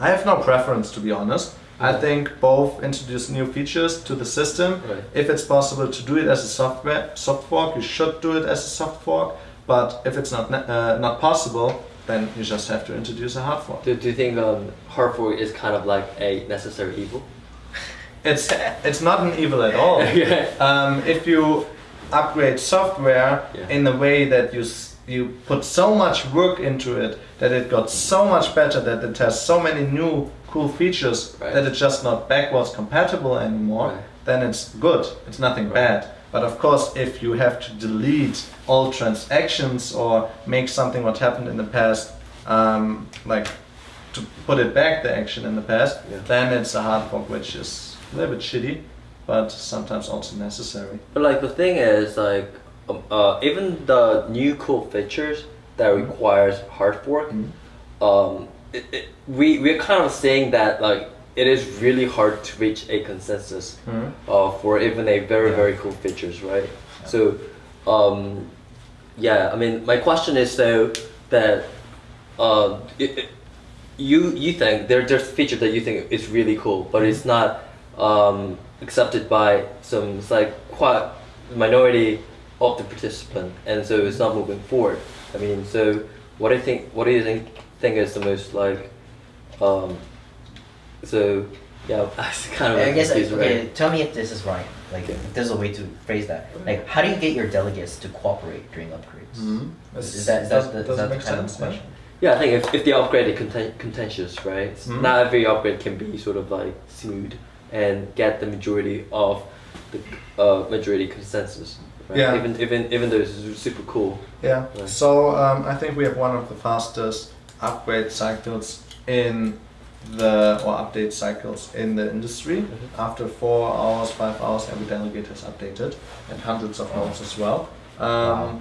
S3: I have no preference to be honest. I think both introduce new features to the system.
S2: Right.
S3: If it's possible to do it as a software soft fork, you should do it as a soft fork. But if it's not uh, not possible, then you just have to introduce a hard fork.
S2: Do, do you think um, hard fork is kind of like a necessary evil?
S3: It's it's not an evil at all.
S2: Yeah.
S3: um, if you upgrade software
S2: Yeah.
S3: in a way that you you put so much work into it that it got so much better that it has so many new cool features
S2: Right.
S3: that it's just not backwards compatible anymore,
S2: Right.
S3: then it's good. It's nothing
S2: Right.
S3: bad. But of course, if you have to delete all transactions or make something what happened in the past, um, like to put it back the action in the past,
S2: Yeah.
S3: then it's a hard fork, which is a little bit shitty, but sometimes also necessary.
S2: But like the thing is like um, uh, even the new cool features that
S3: Mhm.
S2: requires hard fork,
S3: Mhm.
S2: um, it, it, we we're kind of saying that like it is really hard to reach a consensus
S3: Mhm.
S2: uh, for even a very
S3: Yeah.
S2: very cool features, right? So, um, yeah, I mean, my question is though that uh, it, it, you you think there there's feature that you think is really cool, but it's not um, accepted by some it's like quite minority of the participant, and so it's not moving forward. I mean, so what do you think? What do you think think is the most like? Um, so yeah, I was kind of
S1: I guess
S2: confused,
S1: okay.
S2: right?
S1: Tell me if this is right. Like if there's a way to phrase that. Like how do you get your delegates to cooperate during upgrades? Is that is
S3: Does-
S1: that the, is that the
S3: make
S1: kind
S3: sense? Yeah.
S1: question?
S2: Yeah, I think if, if the upgrade is conten- contentious, right? s-
S3: Mhm.
S2: Not every upgrade can be sort of like smooth and get the majority of the uh, majority consensus. Right?
S3: Yeah.
S2: Even even even though it's super cool.
S3: Yeah.
S2: Right.
S3: So um, I think we have one of the fastest upgrade cycles in the or update cycles in the industry.
S2: Mhm.
S3: After four hours, five hours, every delegate has updated, and hundreds of nodes as well. Um,
S1: Wow.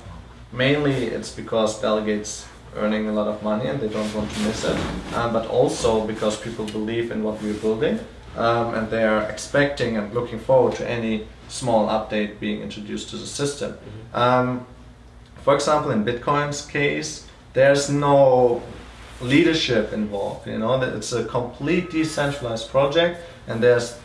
S3: Mainly, it's because delegates earning a lot of money and they don't want to miss it, um, but also because people believe in what we're building um, and they are expecting and looking forward to any small update being introduced to the system. Um, for example, in Bitcoin's case, there's no leadership involved. You know, it's a complete decentralized project, and there's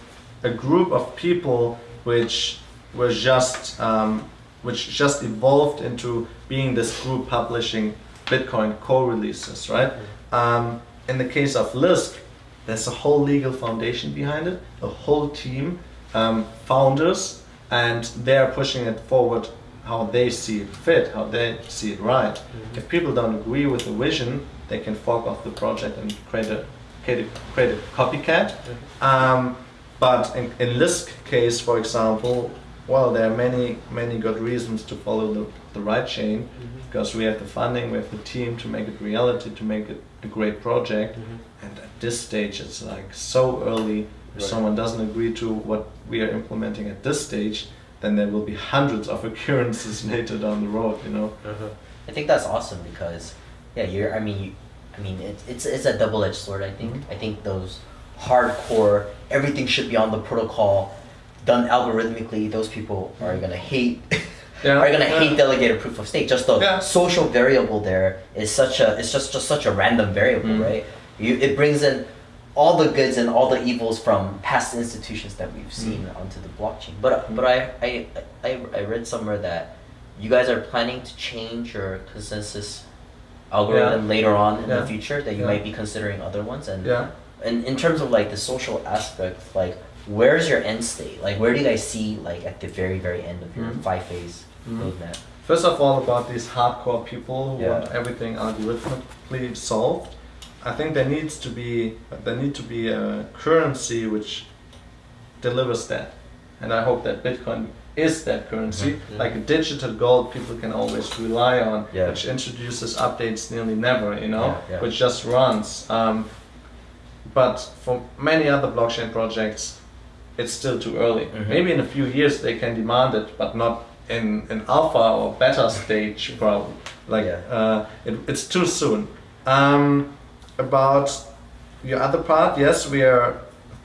S3: a group of people which were just um, which just evolved into being this group publishing Bitcoin Core releases, right? Um, in the case of Lisk, there's a whole legal foundation behind it, a whole team, um, founders, and they're pushing it forward how they see it fit, how they see it right. If people don't agree with the vision, they can fork off the project and create a create a, create a copycat. Um, but in, in Lisk case, for example, well, there are many many good reasons to follow the, the right chain because we have the funding, we have the team to make it reality, to make it a great project. And at this stage, it's like so early. If
S2: Right.
S3: someone doesn't agree to what we are implementing at this stage, then there will be hundreds of occurrences later down the road. You know.
S2: Uh-huh.
S1: I think that's awesome because, yeah, you're. I mean, you, I mean, it's it's it's a double edged sword. I think. I think those hardcore everything should be on the protocol, done algorithmically. Those people are gonna hate
S3: Yeah,
S1: are gonna
S3: yeah.
S1: hate delegated proof of stake. Just the
S3: Yeah.
S1: social variable there is such a it's just just such a random variable,
S3: Mm.
S1: right? You it brings in all the goods and all the evils from past institutions that we've seen onto the blockchain. But
S3: Mm.
S1: but I, I I I read somewhere that you guys are planning to change your consensus algorithm later on in
S3: Yeah.
S1: the future. That you
S3: Yeah.
S1: might be considering other ones and
S3: Yeah.
S1: and in terms of like the social aspect, like where's your end state? Like where do you guys see like at the very very end of your
S3: Mhm.
S1: five phase
S3: Mhm.
S1: roadmap?
S3: First of all, about these hardcore people who
S1: Yeah.
S3: want everything algorithmically solved, I think there needs to be there need to be a currency which delivers that, and I hope that Bitcoin is that currency,
S2: Mhm.
S3: like a digital gold people can always rely on,
S1: Yeah.
S3: which introduces updates nearly never, you know,
S1: Yeah, yeah.
S3: which just runs. Um, but for many other blockchain projects, it's still too early.
S1: Mhm.
S3: Maybe in a few years they can demand it, but not in an alpha or beta stage. Probably like uh, it, it's too soon. Um, about your other part, yes, we are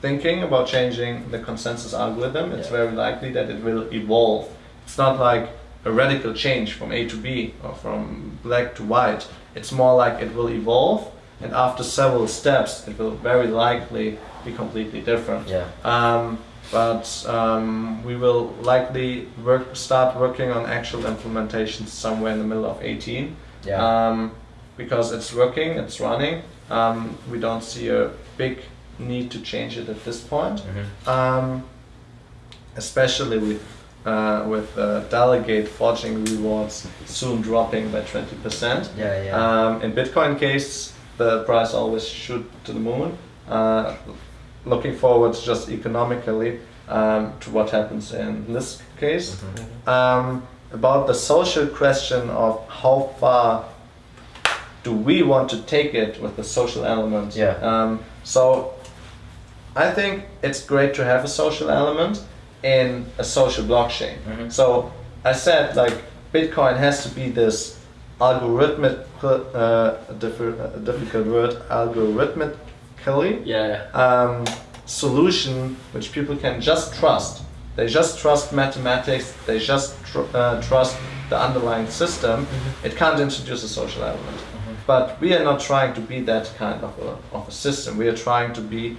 S3: thinking about changing the consensus algorithm. It's
S1: Yeah.
S3: very likely that it will evolve. It's not like a radical change from A to B or from black to white. It's more like it will evolve, and after several steps, it will very likely be completely different.
S1: Yeah.
S3: Um, but um, we will likely work, start working on actual implementations somewhere in the middle of 18
S1: Yeah.
S3: um, because it's working, it's running. Um, we don't see a big need to change it at this point,
S1: Mhm.
S3: um, especially with uh, with uh, delegate forging rewards soon dropping by 20%.
S1: Yeah, yeah.
S3: Um, in Bitcoin case, the price always shoot to the moon. Uh, looking forward just economically um, to what happens in this case.
S1: Mhm.
S3: Um, about the social question of how far do we want to take it with the social element?
S1: Yeah.
S3: Um, so I think it's great to have a social element in a social blockchain.
S1: Mhm.
S3: So I said like Bitcoin has to be this algorithmic, uh, uh, difficult word, algorithmically
S2: Yeah.
S3: um, solution which people can just trust. They just trust mathematics. They just tr- uh, trust the underlying system. It can't introduce a social element. But we are not trying to be that kind of a, of a system. We are trying to be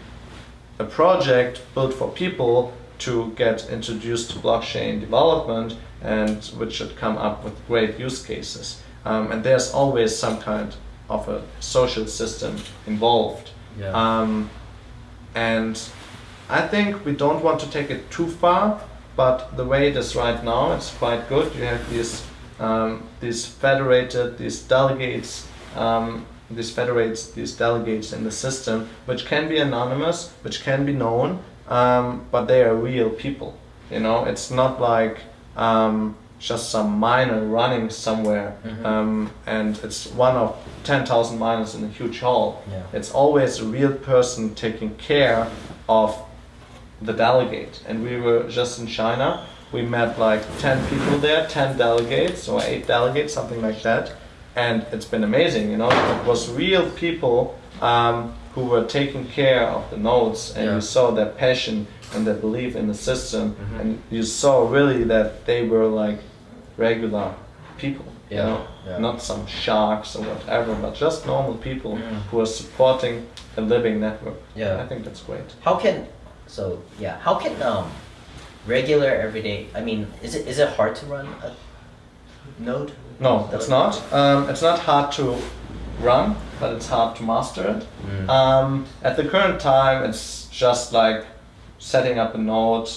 S3: a project built for people to get introduced to blockchain development and which should come up with great use cases. Um, and there's always some kind of a social system involved.
S1: Yeah.
S3: Um, and I think we don't want to take it too far, but the way it is right now, it's quite good. You have these um, these federated, these delegates, um, these federates, these delegates in the system, which can be anonymous, which can be known, um, but they are real people. You know, it's not like um, just some miner running somewhere,
S1: Mhm.
S3: um, and it's one of ten thousand miners in a huge hall.
S1: Yeah.
S3: It's always a real person taking care of the delegate. And we were just in China. We met like 10 people there, 10 delegates or 8 delegates, something like that. And it's been amazing, you know. It was real people um, who were taking care of the nodes, and
S1: Yeah.
S3: you saw their passion and their belief in the system.
S1: Mhm.
S3: And you saw really that they were like regular people,
S1: Yeah,
S3: you know,
S1: yeah.
S3: not some sharks or whatever, but just normal people who are supporting a living network.
S1: Yeah.
S3: I think that's great.
S1: How can so yeah? How can um regular everyday? I mean, is it is it hard to run a node?
S3: No, it's not. Um, it's not hard to run, but it's hard to master it.
S1: Mm.
S3: Um, at the current time, it's just like setting up a node,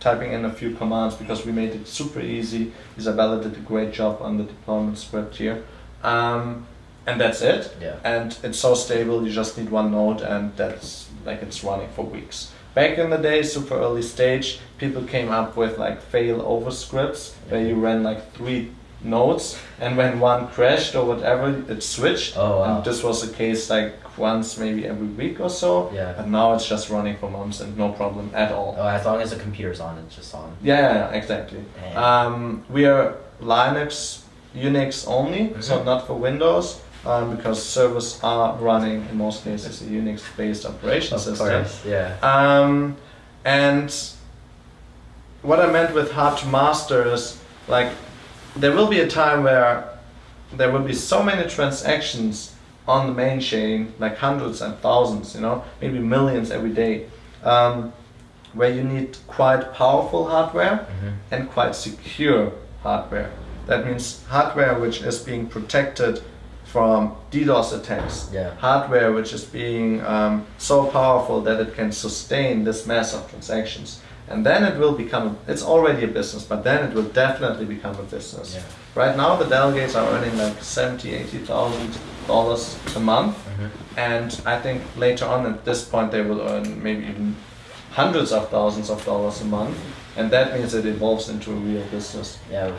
S3: typing in a few commands because we made it super easy. Isabella did a great job on the deployment script here. Um, and that's it.
S1: Yeah.
S3: And it's so stable, you just need one node and that's like it's running for weeks. Back in the day, super early stage, people came up with like fail over scripts where you ran like three nodes and when one crashed or whatever, it switched.
S1: Oh, wow.
S3: And this was the case like once maybe every week or so.
S1: Yeah.
S3: But now it's just running for months and no problem at all.
S1: Oh, as long as the computer's on, it's just on.
S3: Yeah, yeah, yeah, exactly. Um, we are Linux, Unix only, so
S1: Mhm.
S3: not for Windows, um, because servers are running in most cases a Unix-based operation
S1: Of
S3: system.
S1: course. Yeah.
S3: Um, and what I meant with hard to master is like there will be a time where there will be so many transactions on the main chain, like hundreds and thousands, you know, maybe millions every day, um, where you need quite powerful hardware and quite secure hardware. That means hardware which is being protected from DDoS attacks.
S1: Yeah.
S3: Hardware which is being um, so powerful that it can sustain this mass of transactions. And then it will become, it's already a business, but then it will definitely become a business.
S1: Yeah.
S3: Right now the delegates are earning like 70, 80,000 dollars a month. And I think later on at this point they will earn maybe even hundreds of thousands of dollars a month. And that means it evolves into a real business.
S1: Yeah,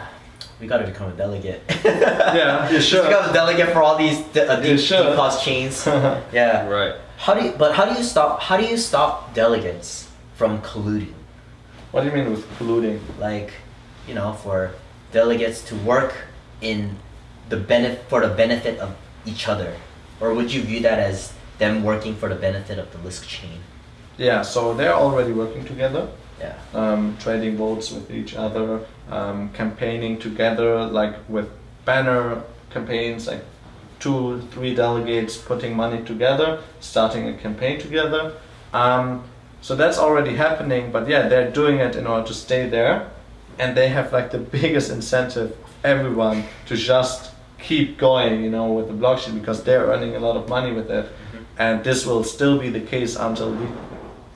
S1: we gotta become a delegate.
S3: Yeah, you should.
S1: Become a delegate for all these de- uh,
S3: You
S1: these cost chains. yeah.
S2: Right.
S1: How do you? But how do you stop? How do you stop delegates from colluding?
S3: What do you mean with colluding?
S1: Like, you know, for delegates to work in the benefit for the benefit of each other, or would you view that as them working for the benefit of the Lisk chain?
S3: Yeah, so they're already working together,
S1: Yeah.
S3: um, trading votes with each other, um, campaigning together, like with banner campaigns, like two, three delegates putting money together, starting a campaign together. Um, so that's already happening, but yeah, they're doing it in order to stay there, and they have like the biggest incentive of everyone to just keep going, you know, with the blockchain because they're earning a lot of money with it, and this will still be the case until we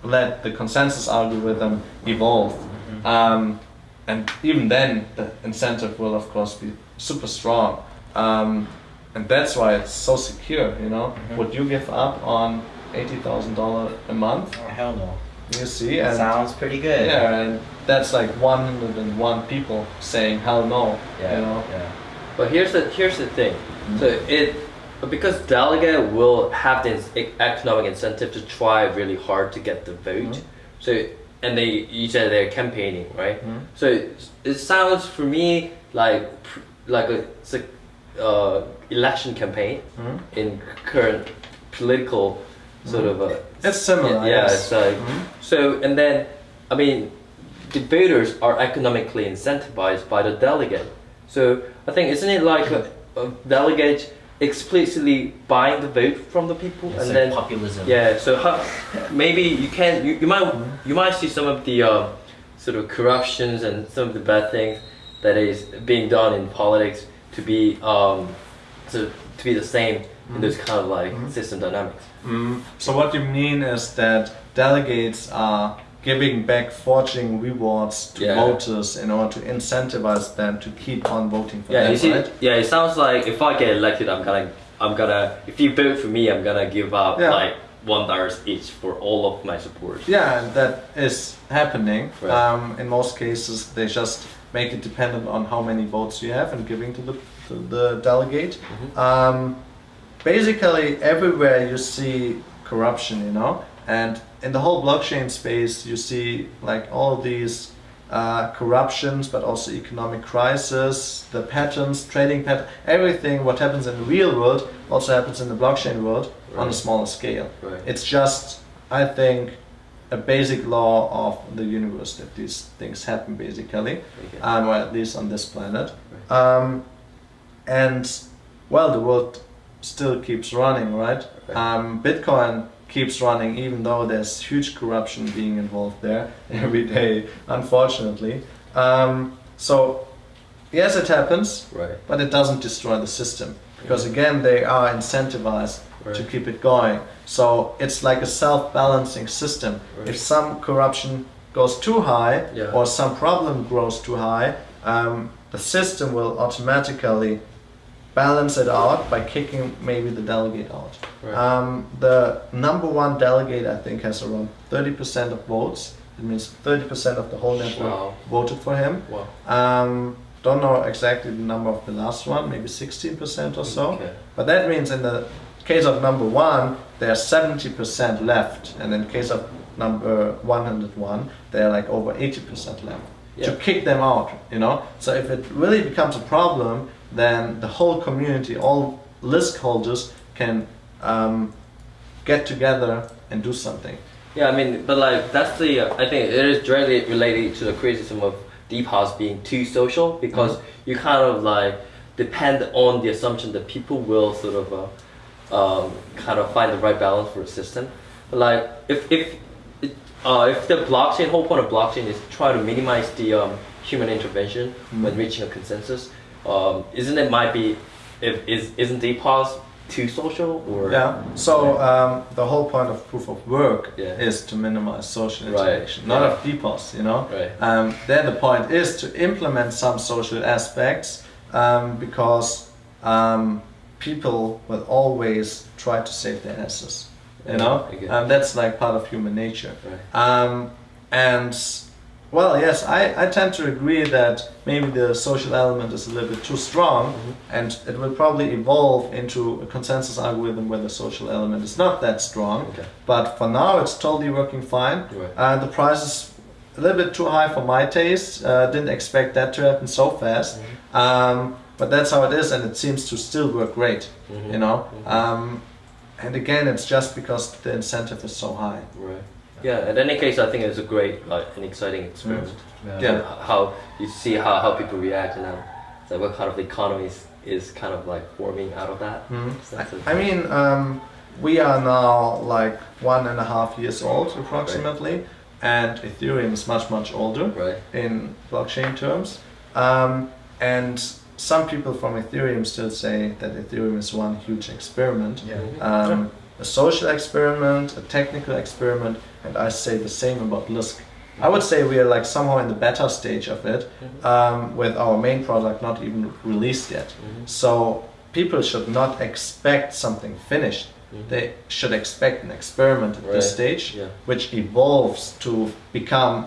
S3: let the consensus algorithm evolve. Um, and even then, the incentive will, of course, be super strong. Um, and that's why it's so secure, you know. Would you give up on $80,000 a month?
S1: Oh, hell no.
S3: You see? And
S1: Sounds pretty good.
S3: yeah, and that's like 101 people saying hell no,
S1: Yeah.
S3: you know.
S2: Yeah. But here's the here's the thing. So it because delegate will have this e- economic incentive to try really hard to get the vote. So and they you said they're campaigning, right? So it, it sounds for me like pr- like a it's a uh, election campaign
S3: Mhm.
S2: in current political sort of a
S3: It's similar,
S2: Yeah,
S3: yes.
S2: it's like
S3: Mhm.
S2: so, and then I mean, the voters are economically incentivized by the delegate. So I think isn't it like a, a delegate explicitly buying the vote from the people,
S1: It's
S2: and
S1: like
S2: then
S1: populism.
S2: yeah. So how, maybe you can you, you might
S3: Mm-hmm.
S2: you might see some of the uh, sort of corruptions and some of the bad things that is being done in politics to be um, to, to be the same in those kind of like system dynamics.
S3: Mm, so what you mean is that delegates are giving back forging rewards to
S2: Yeah.
S3: voters in order to incentivize them to keep on voting for
S2: Yeah,
S3: them,
S2: you see,
S3: right?
S2: yeah, it sounds like if I get elected, I'm gonna, I'm gonna, if you vote for me, I'm gonna give up
S3: Yeah.
S2: like one dollars each for all of my supporters.
S3: Yeah, that is happening.
S2: Right.
S3: Um, in most cases, they just make it dependent on how many votes you have and giving to the to the delegate.
S2: Mm-hmm.
S3: Um, basically, everywhere you see corruption, you know, and in the whole blockchain space, you see like all these uh, corruptions, but also economic crisis, the patterns, trading pattern, everything. What happens in the real world also happens in the blockchain world on a smaller scale.
S2: Right.
S3: It's just, I think, a basic law of the universe that these things happen basically,
S2: Okay.
S3: um, or at least on this planet. Um, and well, the world still keeps running, right?
S2: Right.
S3: Um, Bitcoin keeps running even though there's huge corruption being involved there every day, unfortunately. Um, so yes, it happens,
S2: Right.
S3: but it doesn't destroy the system because again they are incentivized to keep it going so it's like a self-balancing system
S2: Right.
S3: if some corruption goes too high
S2: Yeah.
S3: or some problem grows too high um, the system will automatically balance it out by kicking maybe the delegate out
S2: Right.
S3: um, the number one delegate i think has around 30% of votes it means 30% of the whole network
S2: Wow.
S3: voted for him
S2: Wow.
S3: um, don't know exactly the number of the last one, maybe 16% or so.
S2: Okay.
S3: But that means in the case of number one, there's 70% left. And in case of number 101, they're like over 80% left.
S2: Yeah.
S3: To kick them out, you know? So if it really becomes a problem, then the whole community, all Lisk holders can um, get together and do something.
S2: Yeah, I mean, but like that's the uh, I think it is directly related to the criticism of DPoS being too social because
S3: Mm-hmm.
S2: you kind of like depend on the assumption that people will sort of uh, um, kind of find the right balance for a system. But like if if uh, if the blockchain whole point of blockchain is try to minimize the um, human intervention
S3: Mm-hmm.
S2: when reaching a consensus, um, isn't it might be if is isn't DPoS too social or
S3: Yeah. So um, the whole point of proof of work
S2: Yeah.
S3: is to minimize social interaction, Right. not
S2: Yeah.
S3: of DPoS. You know.
S2: Right.
S3: Um, there, the point is to implement some social aspects um, because um, people will always try to save their asses. You know,
S2: it.
S3: um, that's like part of human nature.
S2: Right.
S3: Um, and well, yes, I, I tend to agree that maybe the social element is a little bit too strong,
S2: Mm-hmm.
S3: and it will probably evolve into a consensus algorithm where the social element is not that strong.
S2: Okay.
S3: But for now, it's totally working fine.
S2: Right.
S3: Uh, the price is a little bit too high for my taste. Uh, didn't expect that to happen so fast.
S2: Mm-hmm.
S3: Um, but that's how it is, and it seems to still work great.
S2: Mhm.
S3: You know.
S2: Mhm.
S3: Um, and again, it's just because the incentive is so high.
S2: Right. Yeah. In any case, I think it's a great, like, an exciting experiment.
S3: Yeah.
S2: And How you see how, how people react and how, so what kind of economy is, is kind of like forming out of that.
S3: Mhm.
S2: So that's a-
S3: I mean, um, we are now like one and a half years old approximately, and Ethereum is much much older
S2: Right.
S3: in blockchain terms. Um, and some people from Ethereum still say that Ethereum is one huge experiment.
S1: Yeah.
S3: Um, a social experiment, a technical experiment, and I say the same about Lisk. I would say we are like somehow in the beta stage of it, um, with our main product not even released yet.
S2: Mhm.
S3: So people should not expect something finished.
S2: Mhm.
S3: They should expect an experiment at this stage,
S2: Yeah.
S3: which evolves to become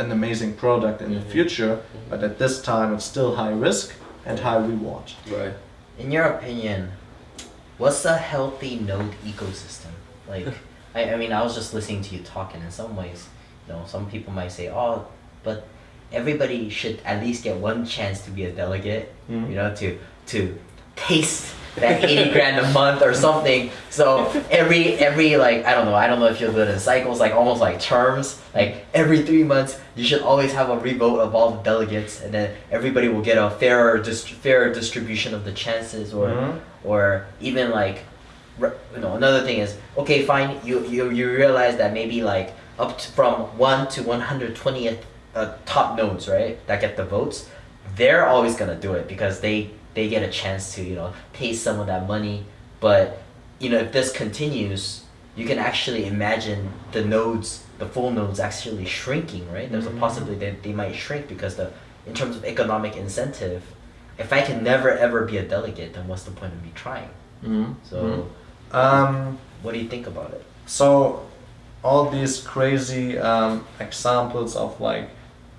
S3: an amazing product in the
S2: Mhm.
S3: future. But at this time, it's still high risk and high reward.
S2: Right.
S1: In your opinion, what's a healthy node ecosystem? Like, I, I mean, I was just listening to you talking. in some ways, you know, some people might say, oh, but everybody should at least get one chance to be a delegate,
S3: Mhm.
S1: you know, to to taste that 80 grand a month or something. So every every like I don't know, I don't know if you're good in cycles, like almost like terms. Like every three months, you should always have a revote of all the delegates, and then everybody will get a fairer dist- fairer distribution of the chances, or
S3: Mhm.
S1: Or even like, you know, another thing is okay, fine. You you you realize that maybe like up to, from one to one hundred twentieth uh, top nodes, right, that get the votes, they're always gonna do it because they they get a chance to you know taste some of that money. But you know, if this continues, you can actually imagine the nodes, the full nodes, actually shrinking, right? There's
S3: Mhm.
S1: a possibility that they might shrink because the in terms of economic incentive, if I can never ever be a delegate, then what's the point of me trying?
S3: Mhm.
S1: So,
S3: Mhm. Um,
S1: what do you think about it?
S3: So, all these crazy um, examples of like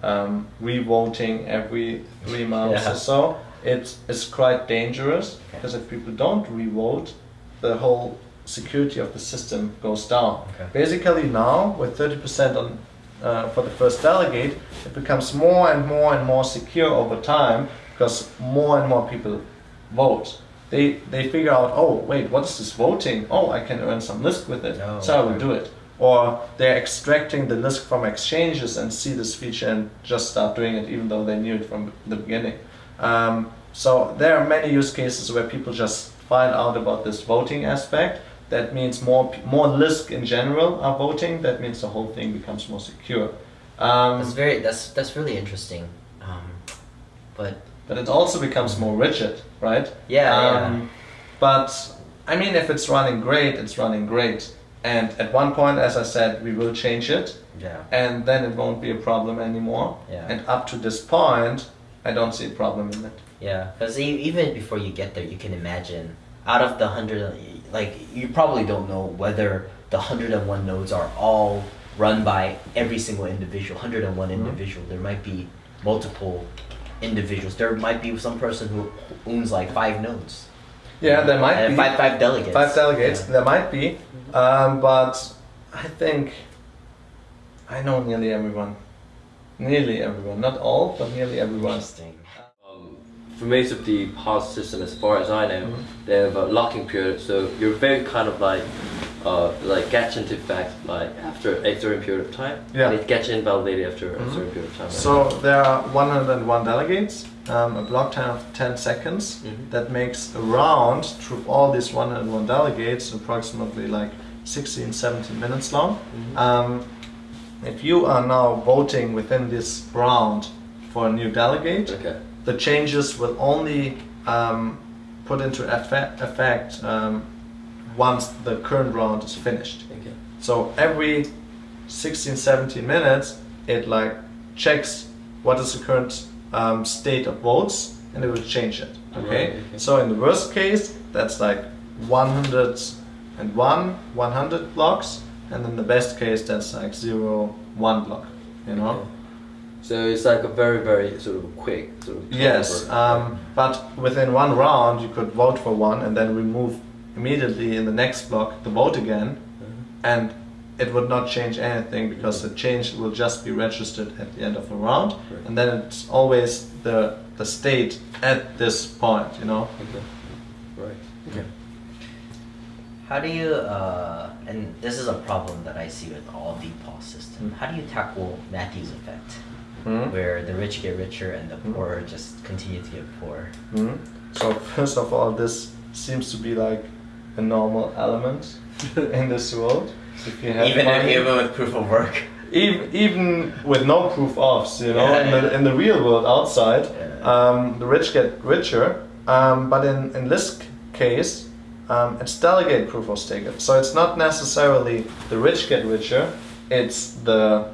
S3: um, revoting every three months
S1: Yeah.
S3: or so, it is quite dangerous
S1: Okay.
S3: because if people don't revote, the whole security of the system goes down.
S1: Okay.
S3: Basically, now with 30% on uh, for the first delegate, it becomes more and more and more secure over time because more and more people vote. They they figure out, oh wait, what is this voting? Oh, I can earn some Lisk with it,
S1: Oh,
S3: so I will do it. Or they're extracting the Lisk from exchanges and see this feature and just start doing it, even though they knew it from the beginning. Um, so there are many use cases where people just find out about this voting aspect. That means more more Lisk in general are voting. That means the whole thing becomes more secure. Um,
S1: That's very that's that's really interesting. Um, but
S3: but it also becomes more rigid, right?
S1: Yeah,
S3: Um, But I mean, if it's running great, it's running great. And at one point, as I said, we will change it,
S1: yeah,
S3: and then it won't be a problem anymore.
S1: Yeah.
S3: And up to this point, I don't see a problem in it.
S1: yeah. Because even before you get there, you can imagine out of the hundred, like you probably don't know whether the hundred and one nodes are all run by every single individual. Hundred and one
S3: Mhm.
S1: individual. There might be multiple individuals. There might be some person who owns like five nodes.
S3: Yeah, there might
S1: and
S3: be
S1: five five delegates.
S3: five delegates.
S1: Yeah.
S3: There might be, um, but I think I know nearly everyone. Nearly everyone, not all, but nearly everyone.
S1: Interesting.
S2: Um, for most of the POS system, as far as I know,
S3: Mhm.
S2: they have a locking period, so you're very kind of like uh, like gets into effect like after a certain period of time.
S3: Yeah.
S2: And it gets invalidated after a
S3: Mhm.
S2: certain period of time. right?
S3: So there are 101 delegates, um, a block time of 10 seconds.
S2: Mhm.
S3: That makes a round through all these 101 delegates, approximately like 16, 17 minutes long.
S2: Mhm.
S3: Um, if you are now voting within this round for a new delegate,
S2: okay.
S3: the changes will only um, put into effect, effect um, once the current round is finished.
S2: Okay.
S3: So every 16, 17 minutes, it like checks what is the current um, state of votes and it will change it. Okay?
S2: Right, okay.
S3: So in the worst case, that's like 101, 100 blocks, and in the best case, that's like 0, 1 block. You know?
S2: Okay. So it's like a very very sort of quick sort of.
S3: Yes, um, but within one round, you could vote for one and then remove immediately in the next block the vote again,
S2: Mhm.
S3: and it would not change anything because the change will just be registered at the end of the round,
S2: Right.
S3: and then it's always the the state at this point, you know.
S2: Okay. Right. Okay.
S1: How do you, uh, and this is a problem that I see with all DPOS system.
S3: Mm.
S1: How do you tackle Matthew's effect,
S3: Hmm?
S1: where the rich get richer and the
S3: Mm.
S1: poor just continue to get poor?
S3: Hmm? So first of all, this seems to be like a normal element in this world. If you have
S1: Even
S3: money-
S1: even with proof of work.
S3: even even with no proof offs, you know,
S1: Yeah,
S3: in, the,
S1: yeah.
S3: in the real world outside,
S1: Yeah.
S3: um, the rich get richer. Um, but in in this case, um, it's delegate proof of stake. So it's not necessarily the rich get richer. It's the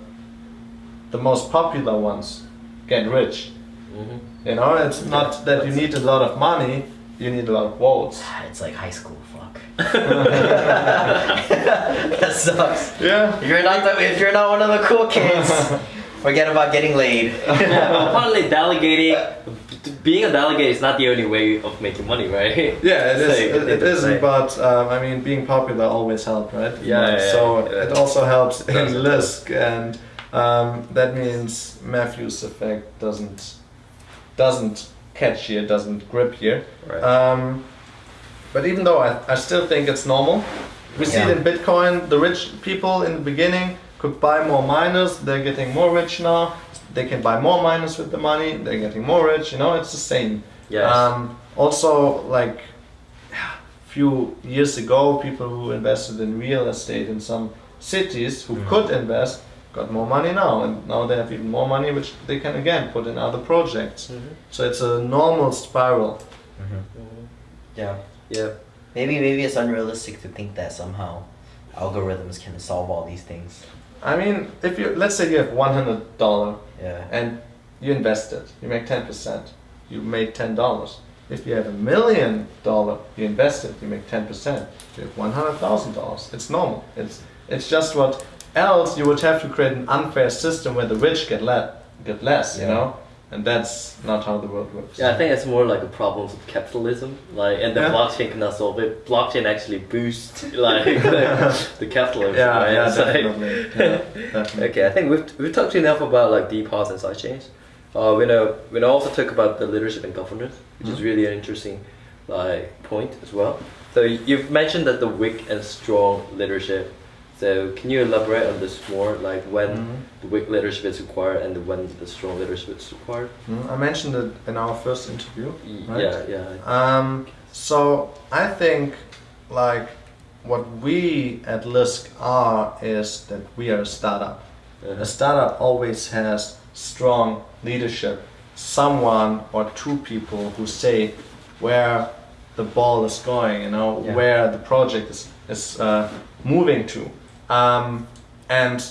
S3: the most popular ones get rich.
S2: Mhm.
S3: You know, it's not that you need a lot of money. You need a lot of votes.
S1: It's like high school. Fuck. that sucks.
S3: Yeah.
S1: If you're not the, if you're not one of the cool kids, forget about getting laid.
S2: yeah, apparently delegating, being a delegate is not the only way of making money, right?
S3: Yeah, it
S2: So
S3: is.
S2: you can
S3: It,
S2: think
S3: it
S2: of
S3: isn't,
S2: like-
S3: but um, I mean, being popular always helps, right?
S2: Yeah, yeah, yeah,
S3: so
S2: yeah.
S3: it also helps in
S2: Does it.
S3: Lisk, and um, that means Matthew's effect doesn't doesn't catch here, doesn't grip here.
S2: Right.
S3: Um, but even though I, I still think it's normal, we see it in Bitcoin. The rich people in the beginning could buy more miners. They're getting more rich now. They can buy more miners with the money. They're getting more rich. You know, it's the same.
S2: Yes.
S3: Um, also, like a few years ago, people who invested in real estate in some cities who
S1: Mhm.
S3: could invest got more money now, and now they have even more money, which they can again put in other projects.
S2: Mhm.
S3: So it's a normal spiral.
S1: Mhm.
S2: Mhm.
S1: Yeah.
S2: Yeah.
S1: Maybe maybe it's unrealistic to think that somehow algorithms can solve all these things.
S3: I mean, if you let's say you have one hundred dollar
S1: Yeah.
S3: and you invest it, you make ten percent, you made ten dollars. If you have a million dollar, you invest it, you make ten percent. You have one hundred thousand dollars. It's normal. It's it's just what else you would have to create an unfair system where the rich get le- get less, you know, and that's not how the world works.
S2: Yeah, I think it's more like a problem of capitalism, like, and the
S3: Yeah.
S2: blockchain cannot solve it. Blockchain actually boosts like the, capitalism,
S3: yeah,
S2: right?
S3: yeah,
S2: like-
S3: definitely. yeah, definitely.
S2: Okay, I think we've, we've talked enough about like DPOS and sidechains. Uh, we know we know also talk about the leadership and governance, which is
S3: Mhm.
S2: really an interesting like point as well. So you've mentioned that the weak and strong leadership. So can you elaborate on this more, like when
S3: Mhm.
S2: the weak leadership is required and when the strong leadership is required?
S3: Mm, I mentioned it in our first interview. Right.
S2: Yeah, yeah.
S3: Um, so I think like what we at Lisk are is that we are a startup.
S2: Uh-huh.
S3: A startup always has strong leadership, someone or two people who say where the ball is going, you know,
S1: Yeah.
S3: where the project is, is uh, moving to. Um, and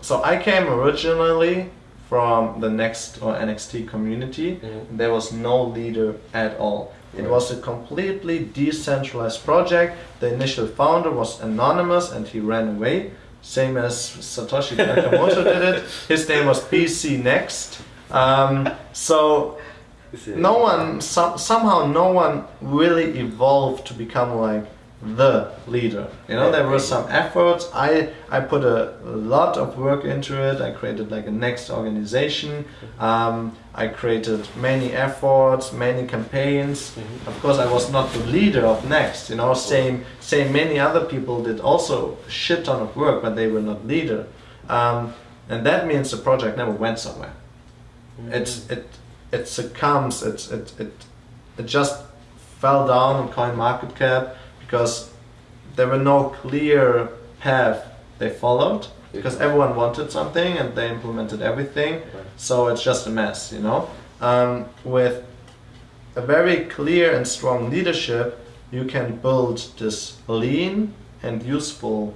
S3: so I came originally from the Next or NXT community.
S2: Mhm.
S3: There was no leader at all. It was a completely decentralized project. The initial founder was anonymous and he ran away, same as Satoshi Nakamoto did it. His name was BCNext. Um, so no one, some, somehow, no one really evolved to become like the leader. You know, there were some efforts. I I put a, lot of work into it. I created like a Nxt organization. Um, I created many efforts, many campaigns. Of course, I was not the leader of Nxt. You know, same same many other people did also a shit ton of work, but they were not leader. Um, and that means the project never went somewhere. It's it it succumbs. It's it it it just fell down on CoinMarketCap because there were no clear path they followed because everyone wanted something and they implemented everything so it's just a mess you know? Um, with a very clear and strong leadership you can build this lean and useful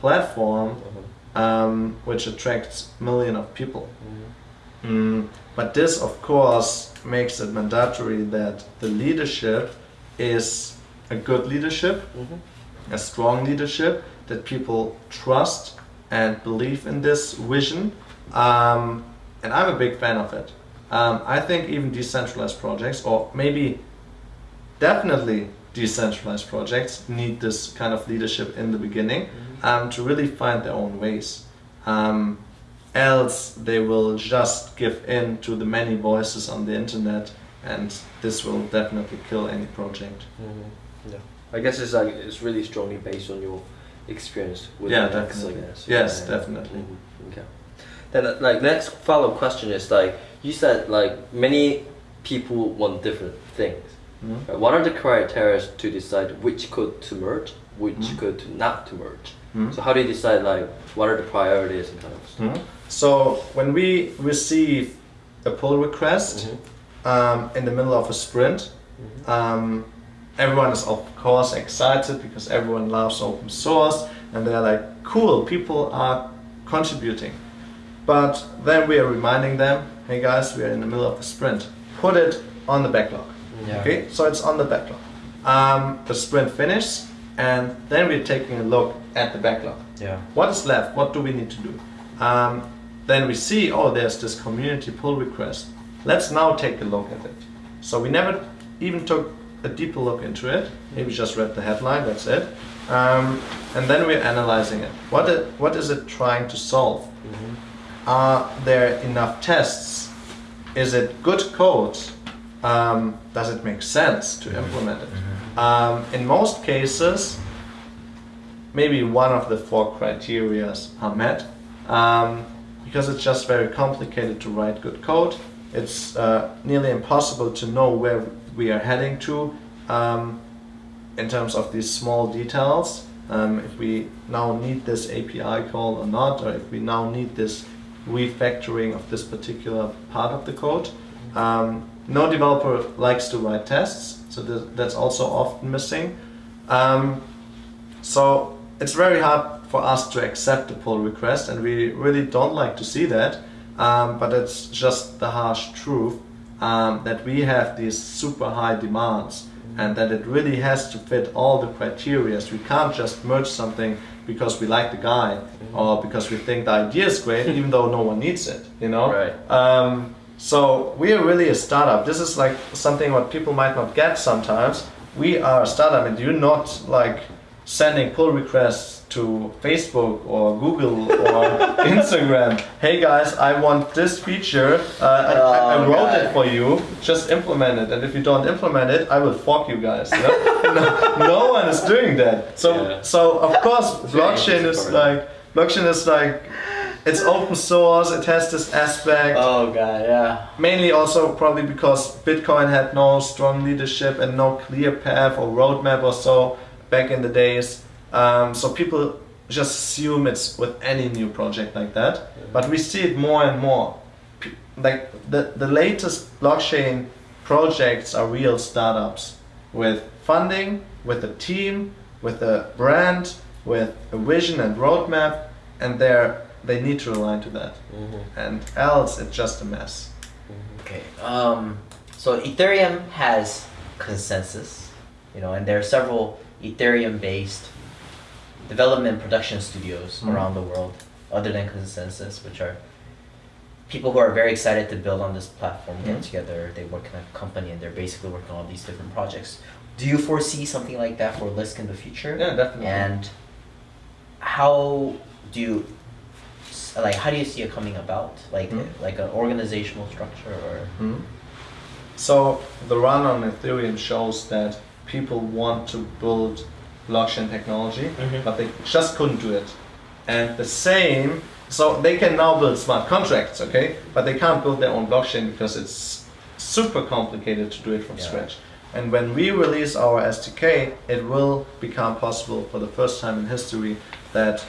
S3: platform um, which attracts million of people. Mm, but this, of course, makes it mandatory that the leadership is a good leadership, a strong leadership, that people trust and believe in this vision. Um, and I'm a big fan of it. Um, I think even decentralized projects, or maybe definitely decentralized projects, need this kind of leadership in the beginning um, to really find their own ways. Um, else they will just give in to the many voices on the internet and this will definitely kill any project
S2: Yeah. I guess it's like it's really strongly based on your experience with
S3: Yeah, definitely.
S2: I guess.
S3: Yes,
S2: Yeah.
S3: definitely.
S2: Mhm. Okay. Then uh, like next follow up question is like you said like many people want different things.
S3: Mhm.
S2: Right? What are the criteria to decide which code to merge, which
S3: Mhm.
S2: code to not to merge?
S3: Mhm.
S2: So how do you decide like what are the priorities and kind of stuff?
S3: Mhm. So when we receive a pull request um, in the middle of a sprint, um, everyone is of course excited because everyone loves open source and they're like, cool, people are contributing. But then we are reminding them, hey guys, we are in the middle of a sprint. Put it on the backlog.
S1: Yeah.
S3: Okay, so it's on the backlog. Um, the sprint finishes, and then we're taking a look at the backlog.
S1: Yeah.
S3: What is left? What do we need to do? Um, then we see, oh, there's this community pull request. Let's now take a look at it. So we never even took a deeper look into it. Maybe just read the headline. That's it. Um, and then we're analyzing it. What it, what is it trying to solve? Are there enough tests? Is it good code? Um, does it make sense to implement it? Um, in most cases, maybe one of the four criteria are met um, because it's just very complicated to write good code. It's uh, nearly impossible to know where we are heading to um, in terms of these small details. Um, if we now need this API call or not, or if we now need this refactoring of this particular part of the code. Um, no developer likes to write tests, so th- that's also often missing. Um, so it's very hard for us to accept the pull request, and we really don't like to see that. Um, but it's just the harsh truth um, that we have these super high demands, and that it really has to fit all the criteria. We can't just merge something because we like the guy or because we think the idea is great, even though no one needs it. You know.
S2: Right.
S3: Um, so we are really a startup. This is like something what people might not get sometimes. We are a startup, and you're not like sending pull requests to Facebook or Google or Instagram. Hey guys, I want this feature. Uh, I, I, I
S1: Oh,
S3: wrote it for you. Just implement it. And if you don't implement it, I will fuck you guys. you know? no, no one is doing that. So
S2: Yeah.
S3: so of course blockchain is like blockchain is like it's open source. It has this aspect
S1: Oh god, yeah.
S3: mainly also probably because Bitcoin had no strong leadership and no clear path or roadmap or so back in the days. Um, so people just assume it's with any new project like that. But we see it more and more. Like the, the latest blockchain projects are real startups with funding, with a team, with a brand, with a vision and roadmap, and they're they need to align to that. And else it's just a mess.
S1: Okay. Um, so Ethereum has ConsenSys, you know, and there are several Ethereum-based development production studios
S3: Mhm.
S1: around the world, other than ConsenSys, which are people who are very excited to build on this platform, get
S3: Mhm.
S1: together, they work in a company, and they're basically working on all these different projects. do you foresee something like that for Lisk in the future?
S3: Yeah, definitely.
S1: And how do you like how do you see it coming about? Like
S3: Hmm.
S1: like an organizational structure or.
S3: So the run on Ethereum shows that people want to build blockchain technology,
S1: Mhm.
S3: but they just couldn't do it. And the same, so they can now build smart contracts, okay, but they can't build their own blockchain because it's super complicated to do it from
S1: Yeah.
S3: scratch. And when we release our SDK, it will become possible for the first time in history that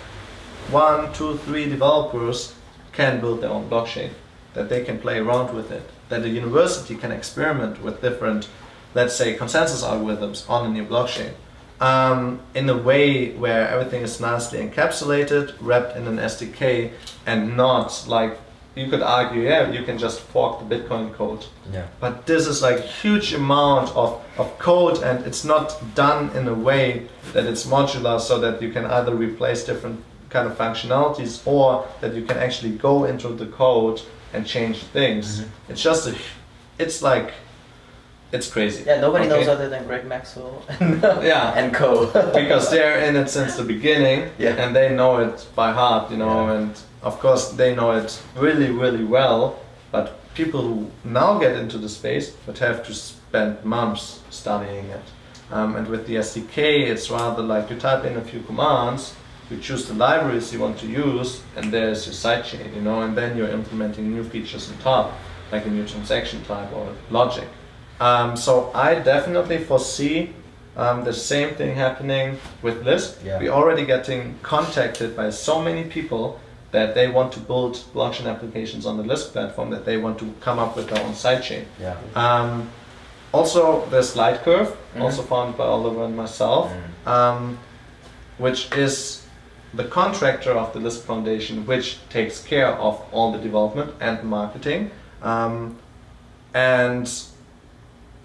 S3: one, two, three developers can build their own blockchain, that they can play around with it, that a university can experiment with different, let's say, consensus algorithms on a new blockchain. Um, in a way where everything is nicely encapsulated, wrapped in an SDK, and not like you could argue, yeah, you can just fork the Bitcoin code
S1: yeah.
S3: but this is like huge amount of, of code and it's not done in a way that it's modular so that you can either replace different kind of functionalities or that you can actually go into the code and change things
S1: Mhm.
S3: it's just a it's like it's crazy
S1: Yeah, nobody knows other than Greg Maxwell
S3: Yeah.
S1: and co.
S3: because they're in it since the beginning
S1: Yeah.
S3: and they know it by heart you know
S1: Yeah.
S3: and of course they know it really really well but people who now get into the space would have to spend months studying it um, and with the sdk it's rather like you type in a few commands you choose the libraries you want to use and there's your sidechain you know and then you're implementing new features on top like a new transaction type or logic um, so i definitely foresee um, the same thing happening with Lisk.
S1: Yeah.
S3: We're already getting contacted by so many people that they want to build blockchain applications on the Lisk platform, that they want to come up with their own sidechain.
S1: yeah.
S3: Um, also, there's Lightcurve,
S1: Mhm.
S3: also founded by Oliver and myself,
S1: Mm.
S3: um, which is the contractor of the Lisk Foundation, which takes care of all the development and marketing. Um, and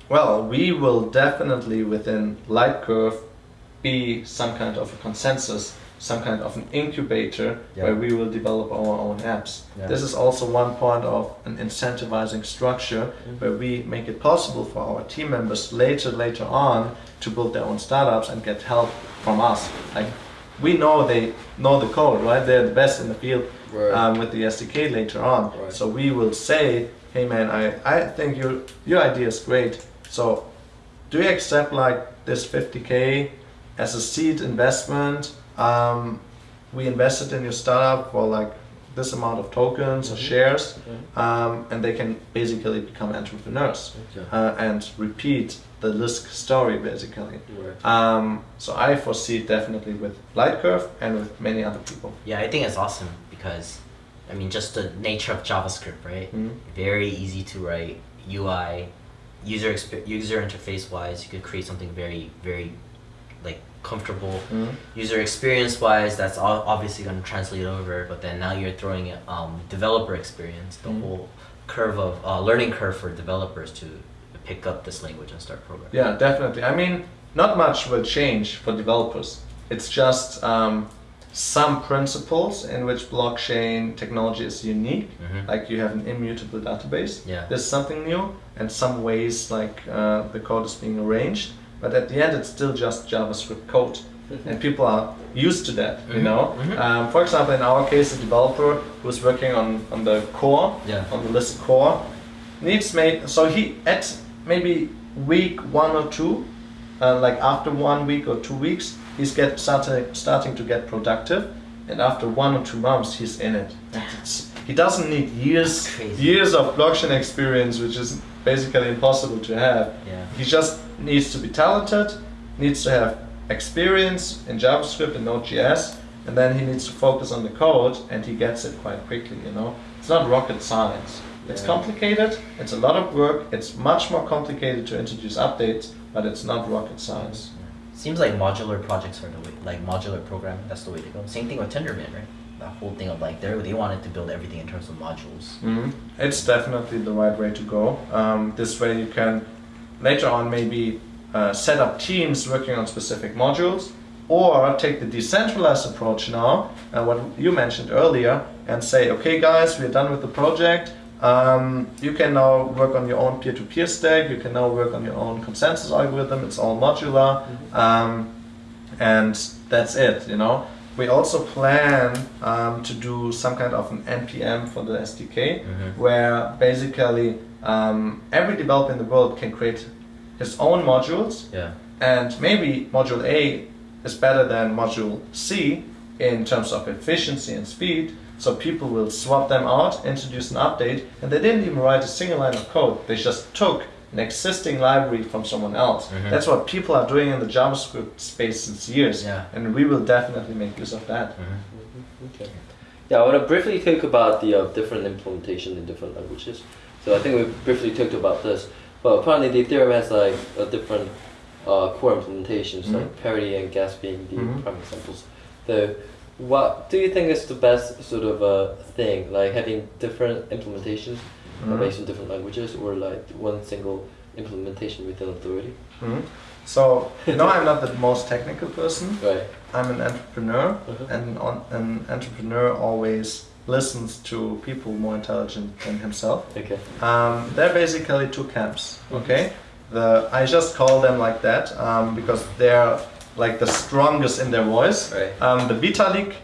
S3: well, we will definitely within Lightcurve be some kind of a ConsenSys, some kind of an incubator
S1: Yeah.
S3: where we will develop our own apps.
S1: Yeah.
S3: This is also one point of an incentivizing structure
S1: Mhm.
S3: where we make it possible for our team members later later on to build their own startups and get help from us. Like we know they know the code, right? They're the best in the field
S2: Right.
S3: um, with the SDK later on.
S2: Right.
S3: So we will say, hey man, I, I think your your idea is great. So do you accept like this 50k as a seed investment? Um, we invested in your startup for like this amount of tokens or
S2: Mhm.
S3: shares,
S2: Mhm.
S3: um, and they can basically become entrepreneurs
S2: Okay.
S3: uh, and repeat the Lisk story basically.
S2: Right.
S3: Um, so I foresee definitely with Lightcurve and with many other people.
S1: Yeah, I think it's awesome because, I mean, just the nature of JavaScript, right?
S3: Mhm.
S1: Very easy to write. UI, user user interface wise, you could create something very very, like comfortable.
S3: Mhm.
S1: User experience wise, that's all obviously going to translate over. But then now you're throwing in, um, developer experience, the
S3: Mhm.
S1: whole curve of uh, learning curve for developers to pick up this language and start programming.
S3: Yeah, definitely. I mean, not much will change for developers. It's just um, some principles in which blockchain technology is unique.
S1: Mhm.
S3: Like you have an immutable database.
S1: Yeah.
S3: There's something new, and some ways like uh, the code is being arranged. But at the end, it's still just JavaScript code, and people are used to that. You
S1: Mhm,
S3: know.
S1: mhm.
S3: Um, for example, in our case, a developer who's working on on the core
S1: Yeah.
S3: on the Lisk Core needs made so he at maybe week one or two uh, like after one week or two weeks he's get starting starting to get productive and after one or two months he's in it. Ah. It's- he doesn't need years years of blockchain experience which is basically impossible to have.
S1: Yeah.
S3: he just needs to be talented needs to have experience in javascript and node.js and then he needs to focus on the code and he gets it quite quickly you know? It's not rocket science. It's complicated it's a lot of work it's much more complicated to introduce updates but it's not rocket science
S1: Seems like modular projects are the way, like modular programming. That's the way to go. Same thing with Tendermint, right? That whole thing of like they wanted to build everything in terms of modules.
S3: Mhm. It's definitely the right way to go. Um, this way, you can later on maybe uh, set up teams working on specific modules, or take the decentralized approach now, uh, what you mentioned earlier, and say, okay, guys, we're done with the project. Um, you can now work on your own peer-to-peer stack. You can now work on your own consensus algorithm. It's all modular, um, and that's it. You know. We also plan um, to do some kind of an npm for the SDK,
S1: Mhm.
S3: where basically um, every developer in the world can create his own modules
S1: Yeah.
S3: and maybe module A is better than module C in terms of efficiency and speed. So people will swap them out, introduce an update, and they didn't even write a single line of code. They just took an existing library from someone else.
S1: Mhm.
S3: That's what people are doing in the JavaScript space since years.
S1: Yeah.
S3: And we will definitely make use of that.
S1: Mhm.
S2: Okay. Yeah, I want to briefly talk about the uh, different implementation in different languages. So I think we briefly talked about this, but apparently Ethereum has like a different uh, core implementations,
S3: Mhm.
S2: like Parity and Geth being the
S3: Mhm.
S2: prime examples. So, what do you think is the best sort of uh, thing, like having different implementations uh,
S3: Mhm.
S2: based on different languages, or like one single implementation within Authority?
S3: Mhm. So, you know, I'm not the most technical person.
S2: Right.
S3: I'm an entrepreneur,
S2: Uh-huh.
S3: and on, an entrepreneur always listens to people more intelligent than himself.
S2: Okay.
S3: Um, they're basically two camps. Okay, the I just call them like that um, because they're like the strongest in their voice.
S2: Right.
S3: Um, the Vitalik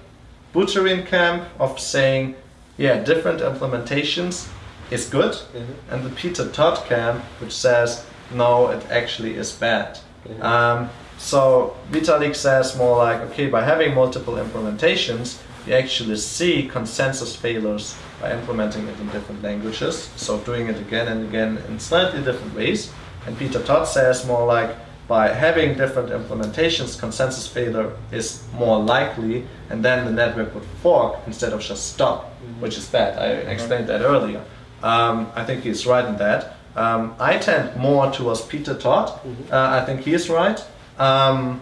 S3: Buterin camp of saying, yeah, different implementations is good,
S2: Mhm.
S3: and the Peter Todd camp which says, no, it actually is bad.
S2: Mhm.
S3: Um, so Vitalik says more like, okay, by having multiple implementations, you actually see consensus failures by implementing it in different languages. So doing it again and again in slightly different ways. And Peter Todd says more like, by having different implementations, consensus failure is more likely, and then the network would fork instead of just stop, which is bad. I explained that earlier. Um, I think he's right in that. Um, I tend more towards Peter Todd. Uh, I think he is right. Um,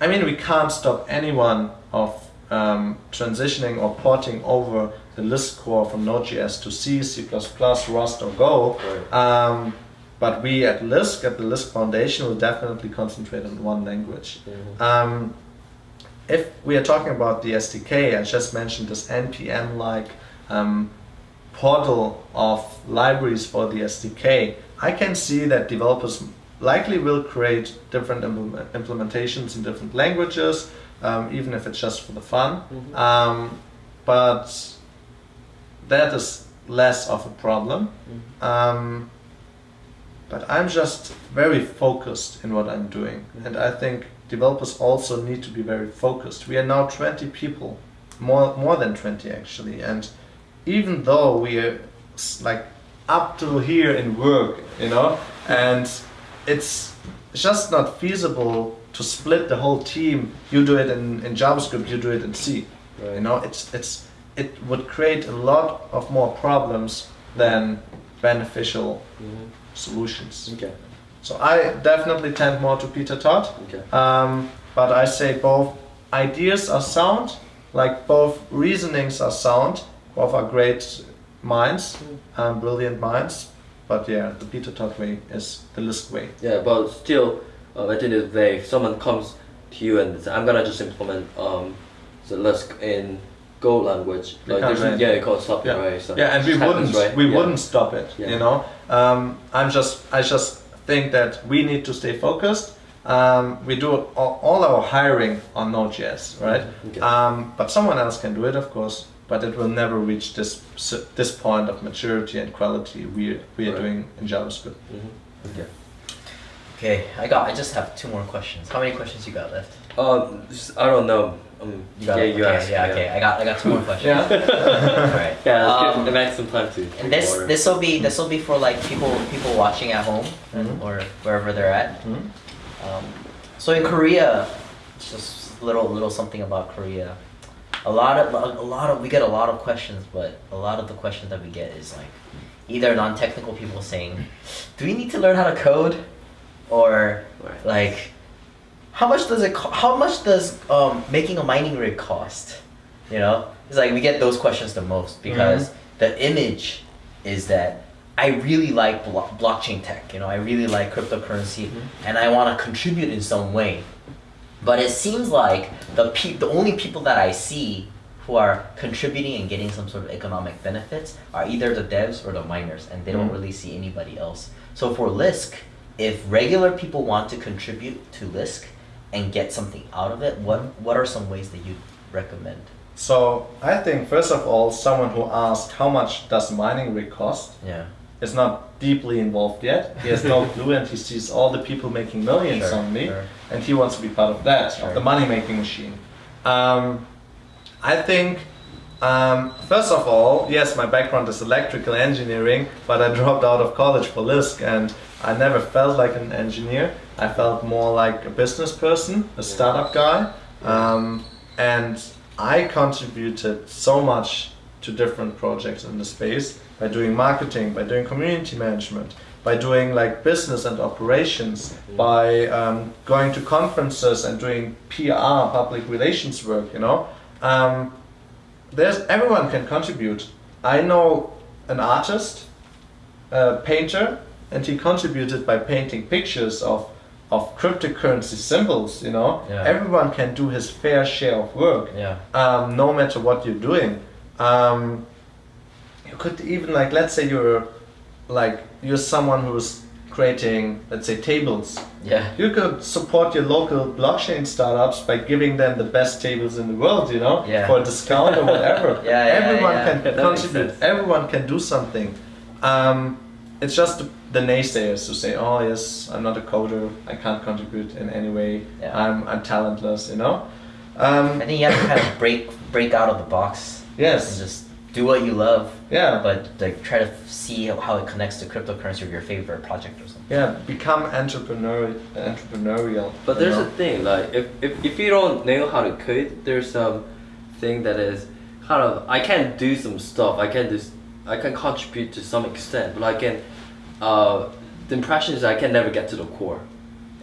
S3: I mean, we can't stop anyone of um, transitioning or porting over the Lisk Core from Node.js to C, C++, Rust, or Go.
S2: Right.
S3: But we at Lisk, at the Lisk Foundation, will definitely concentrate on one language.
S2: Mhm.
S3: Um, if we are talking about the SDK, I just mentioned this NPM-like um, portal of libraries for the SDK. I can see that developers likely will create different implement- implementations in different languages, um, even if it's just for the fun.
S2: Mhm.
S3: Um, but that is less of a problem.
S2: Mhm.
S3: Um, but I'm just very focused in what I'm doing, and I think developers also need to be very focused. We are now 20 people, more more than 20 actually, and even though we are like up to here in work, you know, and it's just not feasible to split the whole team. You do it in, in JavaScript, you do it in C.
S2: Right.
S3: You know, it's it's it would create a lot of more problems than beneficial
S2: Mhm.
S3: Solutions.
S2: Okay.
S3: So I definitely tend more to Peter Todd,
S2: Okay.
S3: um, but I say both ideas are sound, like both reasonings are sound, both are great minds, um, brilliant minds. But yeah, the Peter Todd way is the Lisk way.
S2: Yeah, but still, uh, at the end of the day, if someone comes to you and says, I'm gonna just implement um, the Lisk in Go language, like
S3: can't
S2: there's,
S3: right.
S2: yeah, you can't stop
S3: Yeah,
S2: it, right? So
S3: yeah, and we wouldn't
S2: right?
S3: we
S2: Yeah.
S3: wouldn't stop it.
S2: Yeah.
S3: You know, um, I'm just I just think that we need to stay focused. Um, we do all, all our hiring on Node.js, right?
S2: Okay.
S3: Um, but someone else can do it, of course. But it will never reach this this point of maturity and quality we we are
S2: Right.
S3: doing in JavaScript.
S2: Mhm. Okay.
S1: Okay, I got. I just have two more questions. How many questions you got left?
S2: Um, I don't know. Um,
S1: You got
S2: yeah, you
S1: okay,
S2: asked.
S1: yeah, okay. I got. I got two more questions.
S3: Yeah.
S1: All right.
S2: Yeah, let's
S1: Um,
S2: give Max some time to.
S1: And this
S2: water.
S1: this will be this will be for like people people watching at home
S3: Mhm.
S1: or wherever they're at.
S3: Mhm.
S1: Um, so in Korea, just a little little something about Korea. A lot of a lot of we get a lot of questions, but a lot of the questions that we get is like either non-technical people saying, "Do we need to learn how to code?" or
S2: Right.
S1: like, "How much does it? How much does um, making a mining rig cost?" You know, it's like we get those questions the most because the image is that I really like blo- blockchain tech. You know, I really like cryptocurrency, and I want to contribute in some way. But it seems like the pe- the only people that I see who are contributing and getting some sort of economic benefits are either the devs or the miners, and they don't
S3: Mhm.
S1: really see anybody else. So for Lisk, if regular people want to contribute to Lisk and get something out of it, what what are some ways that you recommend?
S3: So I think first of all, someone who asks how much does mining rig cost
S1: Yeah.
S3: is not deeply involved yet. He has no clue, and he sees all the people making millions
S1: Sure,
S3: on me,
S1: sure.
S3: and he wants to be part of that,
S1: Sure.
S3: of the money making machine. Um, I think. Um, first of all, yes, my background is electrical engineering, but I dropped out of college for Lisk, and I never felt like an engineer. I felt more like a business person, a startup guy, um, and I contributed so much to different projects in the space by doing marketing, by doing community management, by doing like business and operations, by um, going to conferences and doing PR, public relations work. You know, um, there's everyone can contribute. I know an artist, a painter, and he contributed by painting pictures of of cryptocurrency symbols. You know,
S1: Yeah.
S3: everyone can do his fair share of work
S1: Yeah.
S3: um, no matter what you're doing. Um, you could even like let's say you're like you're someone who's creating let's say tables.
S1: Yeah.
S3: You could support your local blockchain startups by giving them the best tables in the world, you know,
S1: Yeah.
S3: for a discount or whatever.
S1: Yeah, yeah,
S3: Everyone
S1: yeah.
S3: can
S2: That
S3: contribute. Everyone can do something. Um, it's just the, the naysayers who say, "Oh yes, I'm not a coder. I can't contribute in any way.
S1: Yeah.
S3: I'm I'm talentless," you know. Um,
S1: I think you have to kind of break break out of the box and
S3: yes.
S1: just do what you love,
S3: Yeah.
S1: but like try to see how, how it connects to cryptocurrency or your favorite project or something.
S3: Yeah, become entrepreneur entrepreneurial.
S2: But there's
S3: know?
S2: a thing like if, if, if you don't know how to code, there's some thing that is kind of I can do some stuff. I can do I can contribute to some extent, but I can. Uh, the impression is I can never get to the core,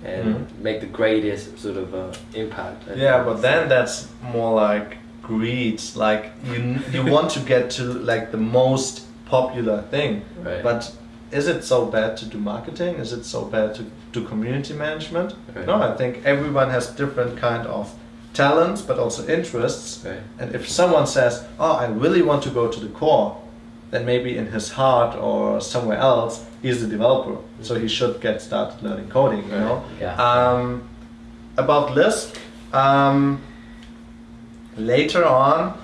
S2: and
S3: Mhm.
S2: make the greatest sort of uh, impact.
S3: Yeah, but then that's more like greed. Like you you want to get to like the most popular thing.
S2: Right.
S3: But is it so bad to do marketing? Is it so bad to do community management?
S2: Right.
S3: No, I think everyone has different kind of talents, but also interests.
S2: Right.
S3: And if someone says, "Oh, I really want to go to the core," then maybe in his heart or somewhere else, he's a developer, so he should get started learning coding. You know.
S1: Yeah.
S3: Um, about Lisk, um, later on.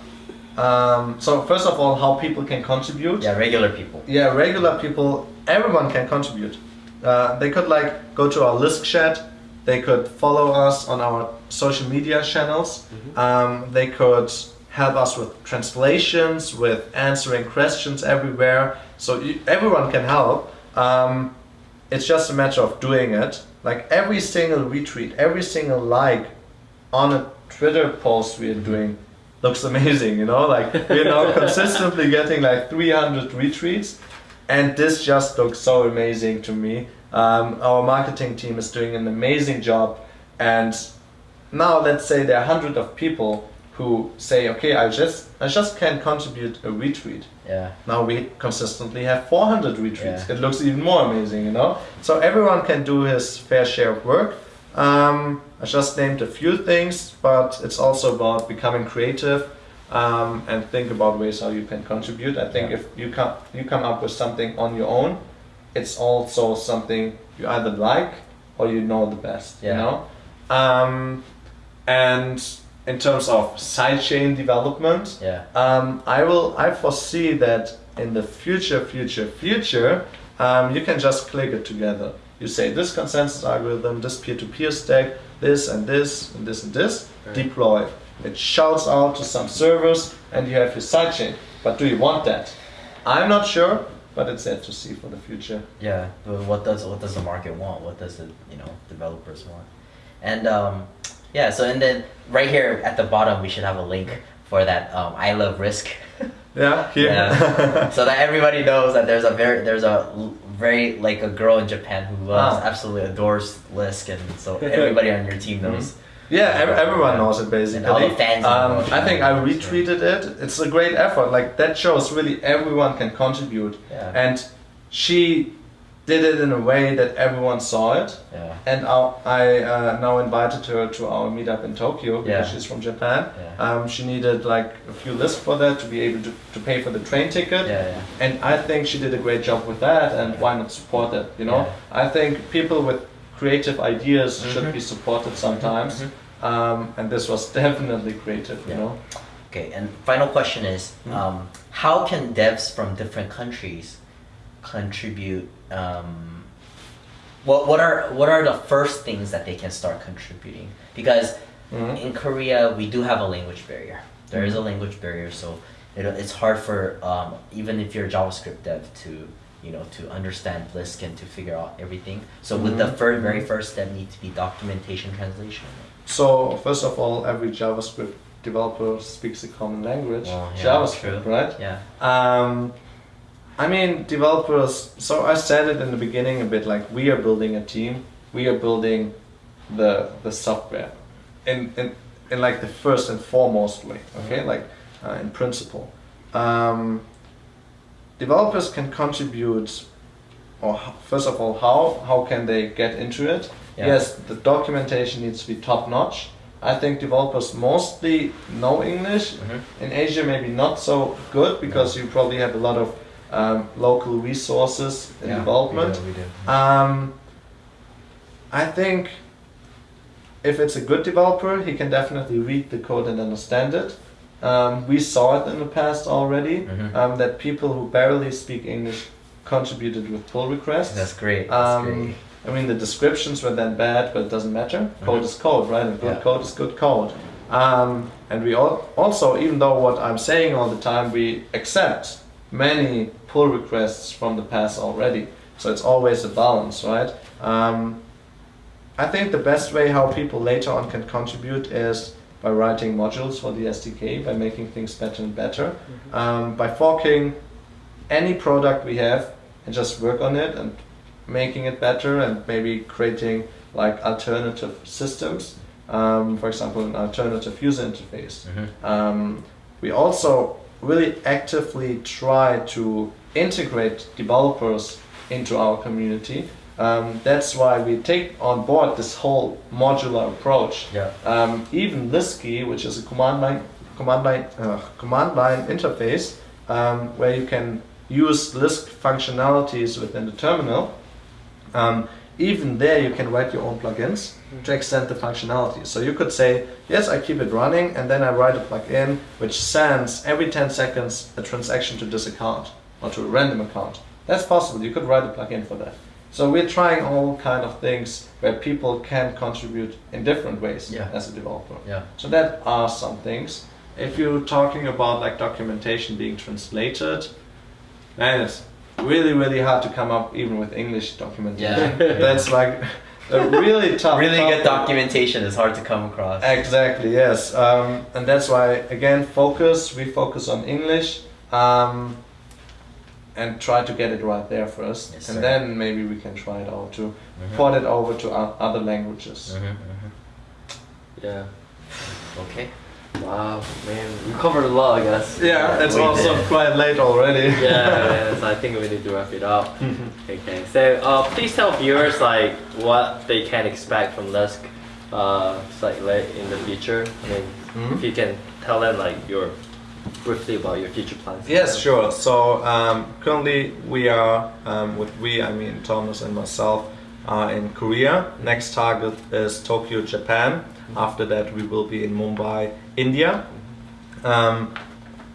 S3: Um, so first of all, how people can contribute.
S1: Yeah, regular people.
S3: Yeah, regular people, everyone can contribute. Uh, they could like go to our Lisk chat. They could follow us on our social media channels. Um, they could help us with translations, with answering questions everywhere. So you, everyone can help. Um, it's just a matter of doing it. Like every single retweet, every single like on a Twitter post we are doing looks amazing, you know? Like we're now consistently getting like 300 retweets and this just looks so amazing to me. Um, our marketing team is doing an amazing job and now let's say there are hundred of people who say, okay, I just I just can contribute a retweet.
S1: Yeah.
S3: Now we consistently have 400 retweets.
S1: Yeah.
S3: It looks even more amazing, you know? So everyone can do his fair share of work. Um, I just named a few things, but it's also about becoming creative um, and think about ways how you can contribute. I think
S1: Yeah.
S3: if you come, you come up with something on your own, it's also something you either like or you know the best,
S1: Yeah.
S3: you know? Um, and in terms of sidechain development,
S1: Yeah.
S3: um, I will. I foresee that in the future, future, future, um, you can just click it together. You say this consensus algorithm, this peer-to-peer stack, this and this and this and this.
S2: Right.
S3: Deploy. It shouts out to some servers, and you have your sidechain. But do you want that? I'm not sure, but it's yet to see for the future.
S1: Yeah, but what does what does the market want? What does the you know developers want? And um, yeah, so and then right here at the bottom we should have a link for that um, I love Lisk,
S3: Yeah, here.
S1: Yeah. so that everybody knows that there's a very there's a very like a girl in Japan who loves
S3: Ah.
S1: absolutely adores Lisk, and so everybody on your team knows.
S3: Yeah, ev- everyone knows it basically.
S1: And all the fans
S3: um. I think I retweeted it. It's a great effort. Like that shows really everyone can contribute.
S1: Yeah.
S3: And she did it in a way that everyone saw it.
S1: Yeah.
S3: And I, I uh, now invited her to our meetup in Tokyo because
S1: Yeah.
S3: she's from Japan.
S1: Yeah.
S3: Um, she needed like a few lists for that to be able to, to pay for the train ticket.
S1: Yeah, yeah.
S3: And I think she did a great job with that, and why not support that? You know, I think people with creative ideas should
S1: Mhm.
S3: be supported sometimes,
S1: Mhm.
S3: um, and this was definitely creative. You know,
S1: Okay, and final question is,
S3: Hmm.
S1: um, how can devs from different countries contribute? Um, what what are what are the first things that they can start contributing? Because
S3: Mhm.
S1: in Korea we do have a language barrier. There is a language barrier, so it, it's hard for um, even if you're a JavaScript dev to you know to understand Lisk and to figure out everything. So would the
S3: Mhm.
S1: fir- very first step need to be documentation translation?
S3: So first of all, every JavaScript developer speaks a common language,
S1: Well, yeah,
S3: JavaScript, right?
S1: Yeah.
S3: Um, I mean, developers. So I said it in the beginning a bit like we are building a team. We are building the the software, in in in like the first and foremost way. Okay, like uh, in principle, um, developers can contribute. Or first of all, how how can they get into it?
S1: Yeah.
S3: Yes, the documentation needs to be top notch. I think developers mostly know English.
S1: Mhm.
S3: In Asia, maybe not so good because you probably have a lot of um, local resources in
S1: Yeah,
S3: development.
S1: We do, we do.
S3: Um, I think if it's a good developer, he can definitely read the code and understand it. Um, we saw it in the past already
S1: Mhm.
S3: um, that people who barely speak English contributed with pull requests.
S1: That's great. That's
S3: Um,
S1: great.
S3: I mean, the descriptions were then bad, but it doesn't matter. Code
S1: Mhm.
S3: is code, right? And good
S1: Yeah.
S3: code is good code. Um, and we all, also, even though what I'm saying all the time, we accept many pull requests from the past already. So it's always a balance, right? Um, I think the best way how people later on can contribute is by writing modules for the SDK, by making things better and better, um, by forking any product we have and just work on it and making it better and maybe creating like alternative systems. Um, for example, an alternative user interface.
S1: Mhm.
S3: Um, we also really actively try to integrate developers into our community. Um, that's why we take on board this whole modular approach.
S1: Yeah.
S3: Um, even Lisky, which is a command line command line uh, command line interface, um, where you can use Lisk functionalities within the terminal. Even there, you can write your own plugins to mm-hmm. extend the functionality. So you could say, yes, I keep it running, and then I write a plugin which sends every 10 seconds a transaction to this account or to a random account. That's possible. You could write a plugin for that. So we're trying all kind of things where people can contribute in different ways
S1: Yeah.
S3: as a developer.
S1: Yeah.
S3: So that are some things. If you're talking about like documentation being translated, man, it's really really hard to come up even with English documentation.
S1: Yeah.
S3: That's like a really tough.
S1: really good documentation is hard to come across.
S3: Exactly. Yes. Um, and that's why again focus. We focus on English. Um, and try to get it right there first,
S1: Yes,
S3: and
S1: sir.
S3: then maybe we can try it out to
S1: Mhm.
S3: port it over to other languages.
S1: Mhm, mhm.
S2: Yeah.
S1: Okay.
S2: Wow, man, we covered a lot, I guess.
S3: Yeah, it's also
S1: did.
S3: quite late already.
S2: yeah, man, so I think we need to wrap it up. Okay, so uh, please tell viewers like what they can expect from Lisk, uh, late in the future. I mean,
S3: Mhm.
S2: if you can tell them like your briefly about your future plans.
S3: Yes, sure. So um, currently we are um, with we, I mean Thomas and myself, are in Korea. Next target is Tokyo, Japan. After that, we will be in Mumbai, India. Um,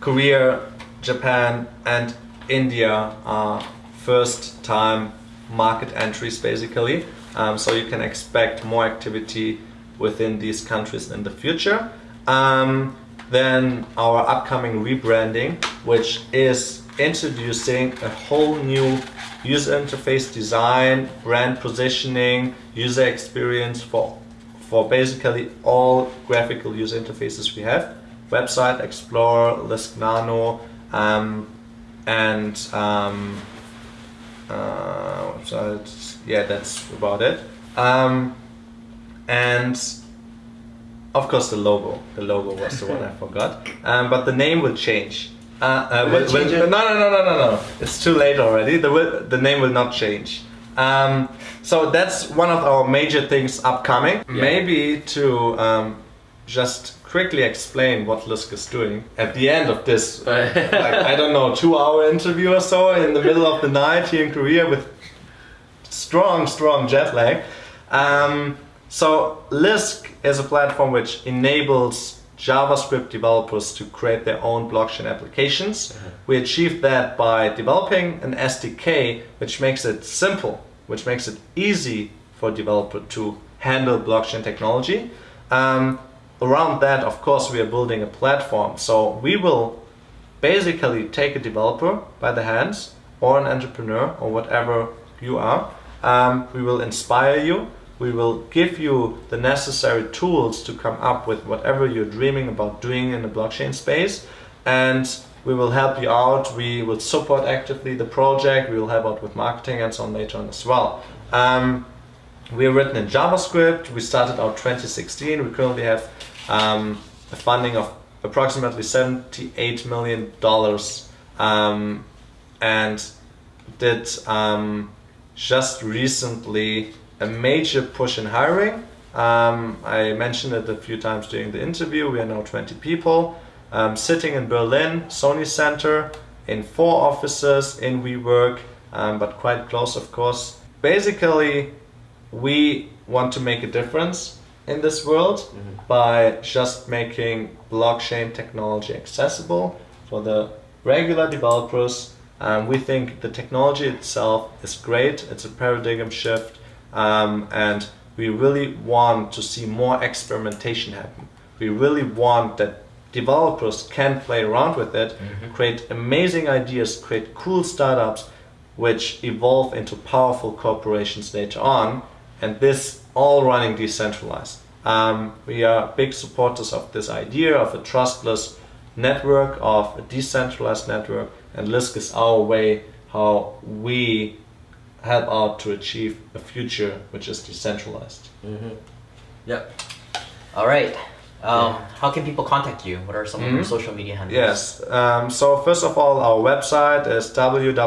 S3: Korea, Japan, and India are first time market entries basically. Um, so you can expect more activity within these countries in the future. Um, then our upcoming rebranding, which is introducing a whole new user interface design, brand positioning, user experience for for basically all graphical user interfaces we have. Website Explorer, Lisk Nano, um, and um, uh, website. Yeah, that's about it. Um, and of course, the logo. The logo was the one I forgot. Um, but the name will change. Uh, uh,
S1: Will
S3: will- will- no, no, no, no, no, no. It's too late already. The the name will not change. Um, so that's one of our major things upcoming.
S2: Yeah.
S3: Maybe to um, just quickly explain what Lisk is doing at the end of this, like, I don't know, two-hour interview or so in the middle of the night here in Korea with strong, strong jet lag. Um, so Lisk is a platform which enables JavaScript developers to create their own blockchain applications. We achieved that by developing an SDK which makes it simple, which makes it easy for a developer to handle blockchain technology. Um, around that, of course, we are building a platform. So we will basically take a developer by the hands or an entrepreneur or whatever you are. Um, we will inspire you. We will give you the necessary tools to come up with whatever you're dreaming about doing in the blockchain space. And we will help you out. We will support actively the project. We will help out with marketing and so on later on as well. Um, we are written in JavaScript. We started out 2016. We currently have um, a funding of approximately 78 million dollars, um, and did um, just recently a major push in hiring. Um, I mentioned it a few times during the interview. We are now 20 people um, sitting in Berlin, Sony Center, in four offices in WeWork, um, but quite close, of course. Basically, we want to make a difference in this world by just making blockchain technology accessible for the regular developers. Um, we think the technology itself is great, it's a paradigm shift, um, and we really want to see more experimentation happen. We really want that developers can play around with it, create amazing ideas, create cool startups, which evolve into powerful corporations later on, and this all running decentralized. Um, we are big supporters of this idea of a trustless network, of a decentralized network, and Lisk is our way how we help out to achieve a future which is decentralized.
S2: Yep.
S1: All right. Um, How can people contact you? What are some of your social media handles?
S3: Yes. Um, so first of all, our website is www.lisk.io.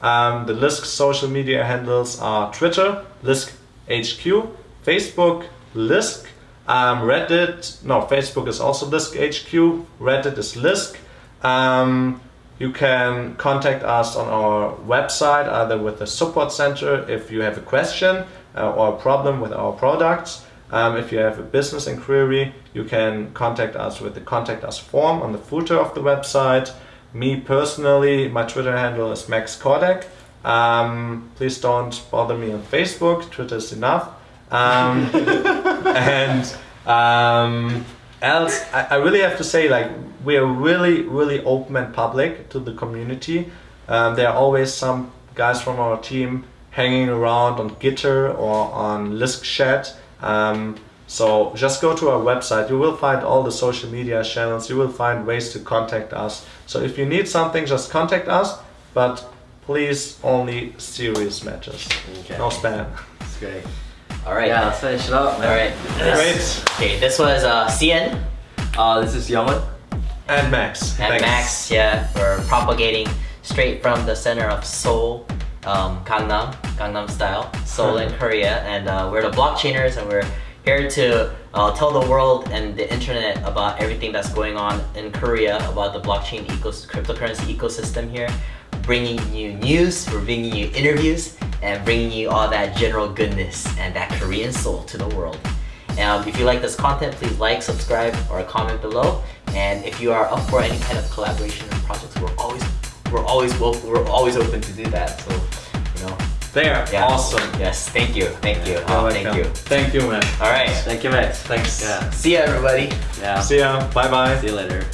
S3: Um, the Lisk social media handles are Twitter, Lisk HQ, Facebook, Lisk, um, Reddit. No, Facebook is also Lisk HQ. Reddit is Lisk. Um, you can contact us on our website, either with the support center if you have a question uh, or a problem with our products. Um, if you have a business inquiry, you can contact us with the contact us form on the footer of the website. Me personally, my Twitter handle is Max Kordek. Um, please don't bother me on Facebook. Twitter is enough. Um, and um, else, I, I really have to say, like, we are really, really open and public to the community. Um, there are always some guys from our team hanging around on Gitter or on Lisk Chat. Um, so just go to our website. You will find all the social media channels. You will find ways to contact us. So if you need something, just contact us. But please, only serious matters.
S2: Okay.
S3: No spam.
S2: That's great.
S1: All right.
S2: Yeah, let's finish it up,
S1: All
S2: man.
S1: right.
S3: Great.
S1: Okay, this was uh, CN
S2: Uh, this is Youngwon.
S3: And Max.
S1: and
S3: thanks.
S1: Max, yeah, for propagating straight from the center of Seoul, um, Gangnam, Gangnam style, Seoul in Korea, and uh, we're the blockchainers, and we're here to uh, tell the world and the internet about everything that's going on in Korea about the blockchain ecos- cryptocurrency ecosystem here, bringing you news, we're bringing you interviews, and bringing you all that general goodness and that Korean soul to the world. Um, if you like this content, please like, subscribe, or comment below. And if you are up for any kind of collaboration and projects, we're always we're always we're always open to do that. So, you yeah.
S3: awesome.
S1: Yes, thank you, thank you,
S3: You're
S1: oh, thank
S3: welcome.
S1: you.
S3: Thank you, man.
S1: All right,
S2: Thank you, Max.
S3: Thanks.
S2: Yeah.
S1: see ya, everybody.
S2: Yeah.
S3: See ya. Bye bye.
S2: See you later.